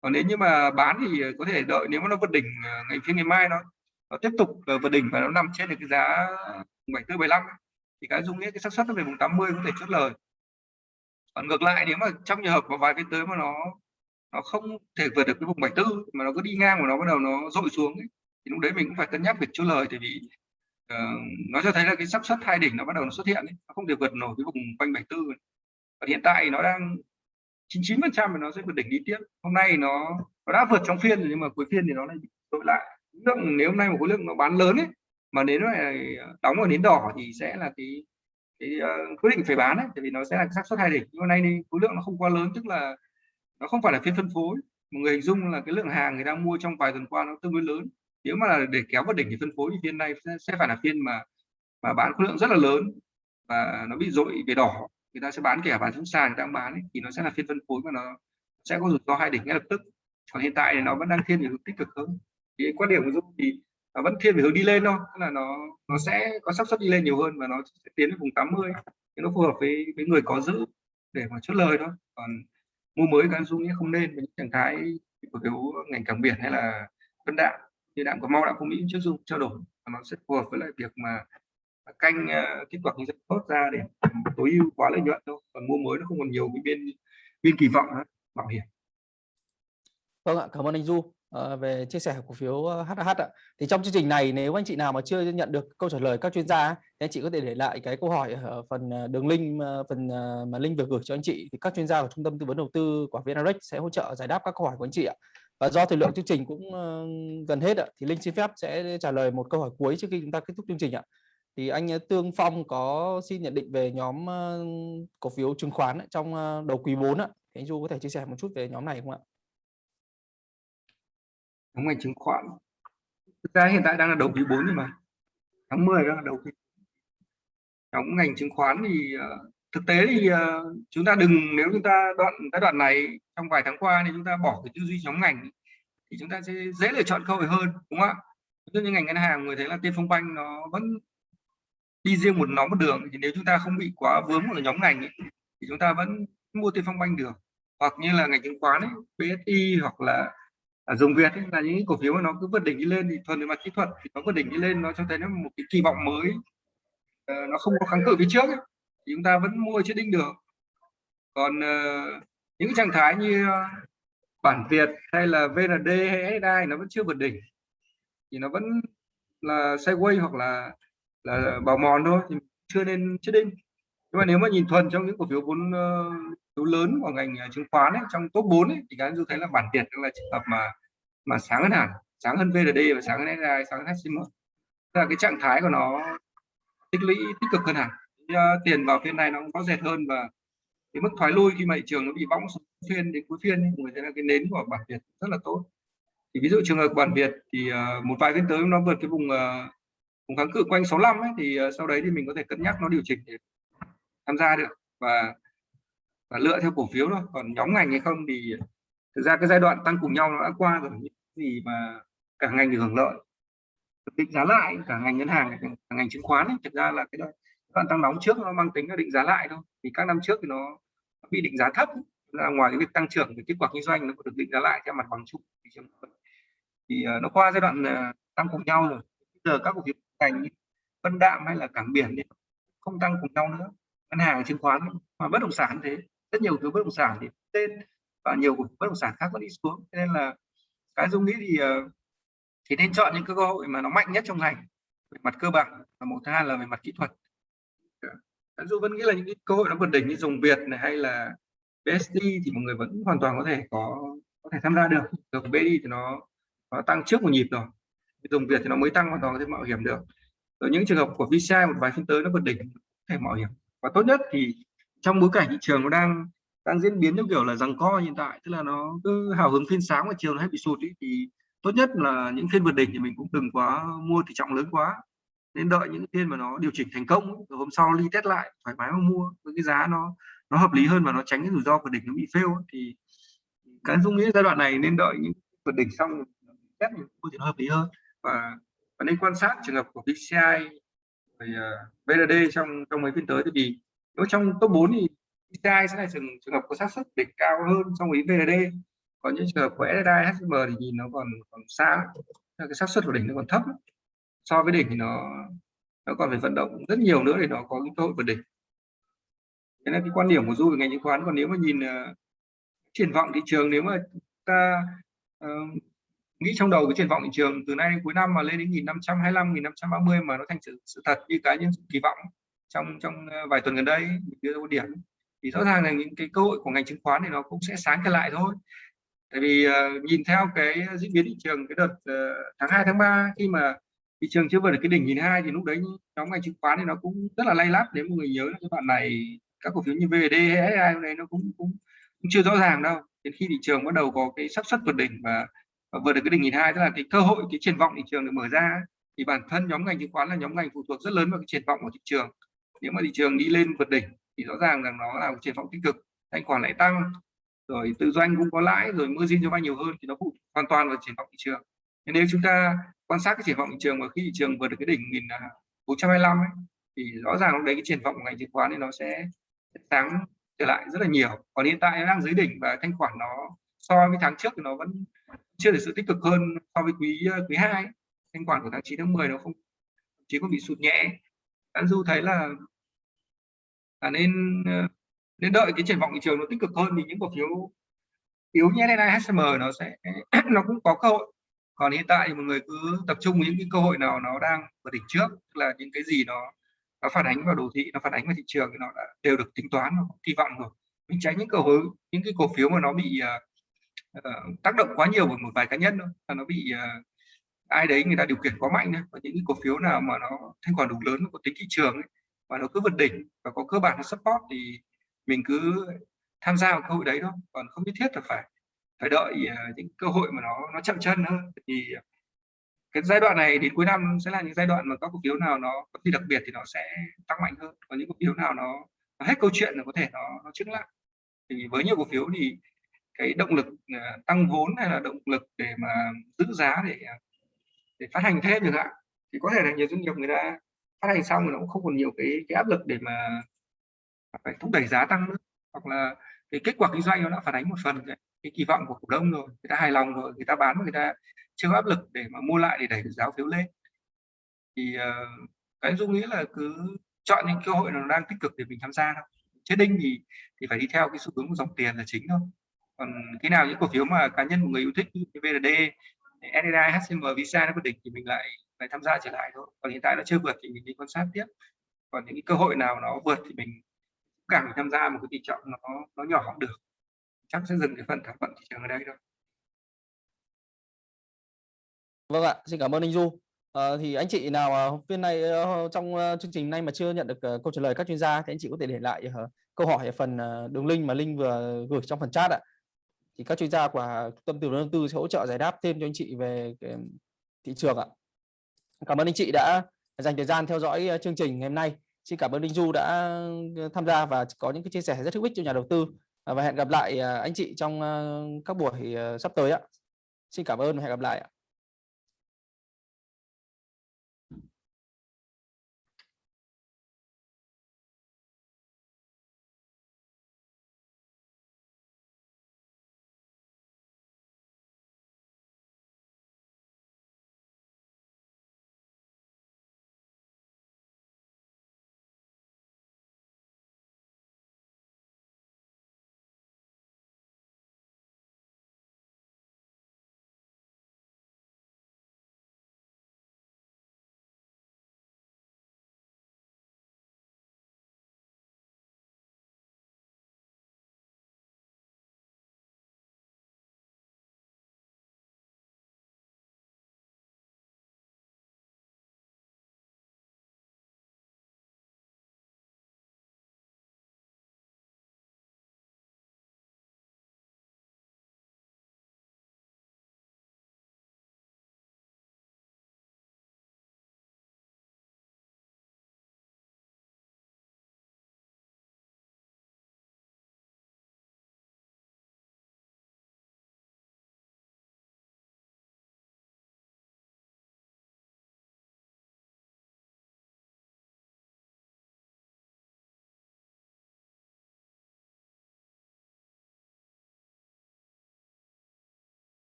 Còn nếu như mà bán thì có thể đợi nếu mà nó vượt đỉnh ờ, ngày phía ngày mai nó nó tiếp tục ờ, vượt đỉnh và nó nằm trên được cái giá 74 75 thì cái dung nghĩa cái xác suất nó về vùng 80 có thể chốt lời còn ngược lại nếu mà trong trường hợp có vài cái tới mà nó nó không thể vượt được cái vùng 74 mà nó cứ đi ngang của nó bắt đầu nó dội xuống ấy, thì lúc đấy mình cũng phải cân nhắc việc chốt lời tại vì uh, nó cho thấy là cái xác suất hai đỉnh nó bắt đầu nó xuất hiện ấy. nó không thể vượt nổi cái vùng quanh 74 ấy. và hiện tại nó đang 99 phần trăm nó sẽ vượt đỉnh đi tiếp hôm nay nó nó đã vượt trong phiên rồi nhưng mà cuối phiên thì nó lại bị dội lại lượng nếu hôm nay một khối lượng nó bán lớn ấy mà đến nó đóng ở nến đỏ thì sẽ là cái cái uh, quyết định phải bán ấy, tại vì nó sẽ là xác suất hai đỉnh. Nhưng hôm nay thì khối lượng nó không quá lớn tức là nó không phải là phiên phân phối. Một người hình dung là cái lượng hàng người đang mua trong vài tuần qua nó tương đối lớn. Nếu mà là để kéo vào đỉnh thì phân phối thì phiên này sẽ, sẽ phải là phiên mà mà bán khối lượng rất là lớn và nó bị dội về đỏ. Người ta sẽ bán kẻ bán xuống sàn ta bán ấy, thì nó sẽ là phiên phân phối mà nó sẽ có rủi ro hai đỉnh ngay lập tức. Còn hiện tại thì nó vẫn đang thiên về hướng tích cực hơn cái quan điểm của dung thì nó vẫn thiên về hướng đi lên thôi tức là nó nó sẽ có xác suất đi lên nhiều hơn và nó sẽ tiến đến vùng 80 thì nó phù hợp với với người có giữ để mà chốt lời thôi. Còn mua mới các dung nghĩa không nên với những trạng thái của phiếu ngành cảng biển hay là vân đạm như đạm của mau đạm của mỹ trước dung trao đổi. Nó sẽ phù hợp với lại việc mà à, canh uh, kết quả kinh doanh tốt ra để tối ưu quá lợi nhuận thôi. Còn mua mới nó không còn nhiều cái biên biên kỳ vọng đó, bảo hiểm. Vâng ạ, cảm ơn anh Du. Ờ, về chia sẻ cổ phiếu HH ạ. Thì trong chương trình này, nếu anh chị nào mà chưa nhận được câu trả lời các chuyên gia thì anh chị có thể để lại cái câu hỏi ở phần ờ, đường link ờ, phần mà link vừa gửi cho anh chị thì các chuyên gia của trung tâm tư vấn đầu tư của VNREX sẽ hỗ trợ giải đáp các câu hỏi của anh chị ạ. Và do thời lượng chương trình cũng gần hết ạ, thì Linh xin phép sẽ trả lời một câu hỏi cuối trước khi chúng ta kết thúc chương trình ạ. Thì anh Tương Phong có xin nhận định về nhóm cổ phiếu chứng khoán trong đầu quý 4 ạ. Thì anh Du có thể chia sẻ một chút về nhóm này không ạ? Nhóm ngành chứng khoán. Thực ra hiện tại đang là đầu quý 4 rồi mà tháng 10 đang là đầu quý nhóm ngành chứng khoán thì ờ, thực tế thì ờ, chúng ta đừng nếu chúng ta đoạn giai đoạn này trong vài tháng qua thì chúng ta bỏ cái tư duy nhóm ngành thì chúng ta sẽ dễ lựa chọn cơ hội hơn đúng không ạ? Ví dụ như ngành ngân hàng người thấy là tiên phong banh nó vẫn đi riêng một nó một đường thì nếu chúng ta không bị quá vướng vào nhóm ngành ấy, thì chúng ta vẫn mua tiên phong banh được. Hoặc như là ngành chứng khoán ấy, psi hoặc là à, dùng Việt ấy, là những cổ phiếu mà nó cứ vượt đỉnh đi lên thì thuần về mặt kỹ thuật thì nó vượt đỉnh đi lên nó cho thấy nó một cái kỳ vọng mới. À, nó không có kháng cự phía trước ấy, thì chúng ta vẫn mua chưa đinh được. Còn à, những trạng thái như ờ, bản Việt hay là VND hay SSI nó vẫn chưa vượt đỉnh thì nó vẫn là sideways hoặc là là bào mòn thôi thì chưa nên chết đinh. Nhưng mà nếu mà nhìn thuần trong những cổ phiếu vốn phiếu lớn của ngành à, chứng khoán ấy, trong top 4 ấy, thì các anh du thấy là bản Việt là trường hợp mà mà sáng hơn hẳn sáng hơn VND và sáng hơn SSI sáng hơn HCM Tức là cái trạng thái của nó tích lũy tích cực hơn hẳn. Thì, uh, tiền vào phiên này nó cũng có dệt hơn và cái mức thoái lui khi mà thị trường nó bị bóng xuống phiên đến cuối phiên ấy, người thấy là cái nến của bản Việt rất là tốt. Thì ví dụ trường hợp bản Việt thì uh, một vài phiên tới nó vượt cái vùng uh, vùng kháng cự quanh 65 ấy thì uh, sau đấy thì mình có thể cân nhắc nó điều chỉnh để tham gia được. Và và lựa theo cổ phiếu thôi. Còn nhóm ngành hay không thì thực ra cái giai đoạn tăng cùng nhau nó đã qua rồi những gì mà cả ngành được hưởng lợi. Định giá lại cả ngành ngân hàng cả ngành chứng khoán ấy, thực ra là cái đoạn đoạn tăng nóng trước nó mang tính là định giá lại thôi. Thì các năm trước thì nó bị định giá thấp là ngoài cái việc tăng trưởng thì kết quả kinh doanh nó cũng được định giá lại theo mặt bằng chung thì ờ, nó qua giai đoạn ờ, tăng cùng nhau rồi. Bây giờ các cổ phiếu ngành như Vân Đạm hay là cảng biển thì không tăng cùng nhau nữa. Ngân hàng chứng khoán mà bất động sản thế rất nhiều thứ bất động sản thì tên và nhiều cổ phiếu bất động sản khác vẫn đi xuống. Thế nên là cái dung nghĩ thì ờ, thì nên chọn những cái cơ hội mà nó mạnh nhất trong ngành về mặt cơ bản và một thứ hai là về mặt kỹ thuật. Dạ. Dù vẫn nghĩ là những cái cơ hội nó vượt đỉnh như dùng Việt này hay là BSD thì mọi người vẫn hoàn toàn có thể có có thể tham gia được. Được BSD thì nó nó tăng trước một nhịp rồi. Dùng Việt thì nó mới tăng hoàn toàn có thể mạo hiểm được. Rồi những trường hợp của VCI một vài phiên tới nó vượt đỉnh, có thể mạo hiểm. Và tốt nhất thì trong bối cảnh thị trường nó đang đang diễn biến theo kiểu là rằng co hiện tại tức là nó cứ hào hứng phiên sáng và chiều nó hay bị sụt ý, thì tốt nhất là những phiên vượt đỉnh thì mình cũng đừng quá mua tỷ trọng lớn quá. Nên đợi những phiên mà nó điều chỉnh thành công ý, rồi hôm sau ly test lại thoải mái mà mua với cái giá nó nó hợp lý hơn và nó tránh cái rủi ro vượt đỉnh nó bị fail thì cái dung nghĩ giai đoạn này nên đợi những vượt đỉnh xong test mua thì nó hợp lý hơn. Và, và nên quan sát trường hợp của VCI rồi ờ, uh, VND trong trong mấy phiên tới thì nếu trong top 4 thì PCI sẽ là trường trường hợp có xác suất đỉnh cao hơn so với VND còn những trường hợp của SSI HSM thì nhìn nó còn còn xa cái xác suất của đỉnh nó còn thấp so với đỉnh thì nó nó còn phải vận động rất nhiều nữa để nó có cái cơ hội vượt đỉnh. Thế là cái quan điểm của du về ngành chứng khoán còn nếu mà nhìn uh, triển vọng thị trường nếu mà ta uh, nghĩ trong đầu cái triển vọng thị trường từ nay đến cuối năm mà lên đến 1525 1530 mà nó thành sự, sự thật như cá nhân kỳ vọng trong trong ờ, vài tuần gần đây đưa ra một điểm. Thì rõ ràng là những cái cơ hội của ngành chứng khoán thì nó cũng sẽ sáng trở lại thôi. Tại vì uh, nhìn theo cái diễn biến thị trường cái đợt uh, tháng 2 tháng 3 khi mà thị trường chưa vượt được cái đỉnh nhìn hai thì lúc đấy nhóm ngành chứng khoán thì nó cũng rất là lay lắt. Nếu mọi người nhớ là cái bạn này các cổ phiếu như VD hay SI này nó cũng, cũng cũng chưa rõ ràng đâu. Đến khi thị trường bắt đầu có cái sắp xuất vượt đỉnh và, và vượt được cái đỉnh nhìn hai tức là cái cơ hội cái triển vọng thị trường được mở ra thì bản thân nhóm ngành chứng khoán là nhóm ngành phụ thuộc rất lớn vào cái triển vọng của thị trường nếu mà thị trường đi lên vượt đỉnh thì rõ ràng rằng nó là một triển vọng tích cực. Thanh khoản lại tăng rồi tự doanh cũng có lãi rồi mua riêng cho vay nhiều hơn thì nó phụ hoàn toàn vào triển vọng thị trường. Nên nếu chúng ta quan sát cái triển vọng thị trường và khi thị trường vượt được cái đỉnh 1425 à, ấy, thì rõ ràng lúc đấy cái triển vọng của ngành chứng khoán thì nó sẽ sáng trở lại rất là nhiều. Còn hiện tại nó đang dưới đỉnh và thanh khoản nó so với tháng trước thì nó vẫn chưa được sự tích cực hơn so với quý quý hai thanh khoản của tháng 9 tháng 10 nó không chỉ có bị sụt nhẹ. Anh du thấy là là nên ờ, nên đợi cái triển vọng thị trường nó tích cực hơn thì những cổ phiếu yếu như SNI HSM nó sẽ nó cũng có cơ hội. Còn hiện tại thì mọi người cứ tập trung những cái cơ hội nào nó đang ở đỉnh trước tức là những cái gì nó nó phản ánh vào đồ thị nó phản ánh vào thị trường thì nó đã đều được tính toán nó kỳ vọng rồi. Mình tránh những cơ hội những cái cổ phiếu mà nó bị uh, tác động quá nhiều bởi một vài cá nhân thôi là nó bị uh, ai đấy người ta điều khiển quá mạnh thôi. Và những cái cổ phiếu nào mà nó thanh khoản đủ lớn có tính thị trường ấy, và nó cứ vượt đỉnh và có cơ bản là support thì mình cứ tham gia vào cơ hội đấy thôi. Còn không nhất thiết là phải phải đợi ờ, những cơ hội mà nó nó chậm chân hơn thì cái giai đoạn này đến cuối năm sẽ là những giai đoạn mà các cổ phiếu nào nó có gì đặc biệt thì nó sẽ tăng mạnh hơn. Còn những cổ phiếu nào nó, nó hết câu chuyện là có thể nó nó chứng lại. Thì với nhiều cổ phiếu thì cái động lực ờ, tăng vốn hay là động lực để mà giữ giá để ờ, để phát hành thêm được ạ thì có thể là nhiều doanh nghiệp người ta phát hành xong rồi nó cũng không còn nhiều cái cái áp lực để mà phải thúc đẩy giá tăng nữa. Hoặc là cái kết quả kinh doanh nó đã phản ánh một phần cái, cái kỳ vọng của cổ đông rồi người ta hài lòng rồi người ta bán người ta chưa áp lực để mà mua lại để đẩy giá phiếu lên. Thì uh, cái dung nghĩ là cứ chọn những cơ hội nó đang tích cực để mình tham gia thôi. Chết đinh thì thì phải đi theo cái xu hướng của dòng tiền là chính thôi. Còn cái nào những cổ phiếu mà cá nhân một người yêu thích như VRD SNI, HCM, Visa nó quyết đỉnh thì mình lại phải tham gia trở lại thôi còn hiện tại nó chưa vượt thì mình đi quan sát tiếp còn những cái cơ hội nào nó vượt thì mình càng tham gia một cái tỷ trọng nó nó nhỏ cũng được chắc sẽ dừng cái phần thảo luận thị trường ở đây thôi Vâng ạ, xin cảm ơn anh Du. À, thì anh chị nào uh, phiên này ờ, trong ờ, chương trình này mà chưa nhận được câu trả lời các chuyên gia thì anh chị có thể để lại câu hỏi ở phần đường link mà Linh vừa gửi trong phần chat ạ. Thì các chuyên gia của tâm tư đầu tư sẽ hỗ trợ giải đáp thêm cho anh chị về cái thị trường ạ. Cảm ơn anh chị đã dành thời gian theo dõi ờ, chương trình ngày hôm nay. Xin cảm ơn Linh Du đã ờ, tham gia và có những cái chia sẻ rất hữu ích cho nhà đầu tư ờ, và hẹn gặp lại anh chị trong các buổi sắp tới ạ. Xin cảm ơn và hẹn gặp lại ạ.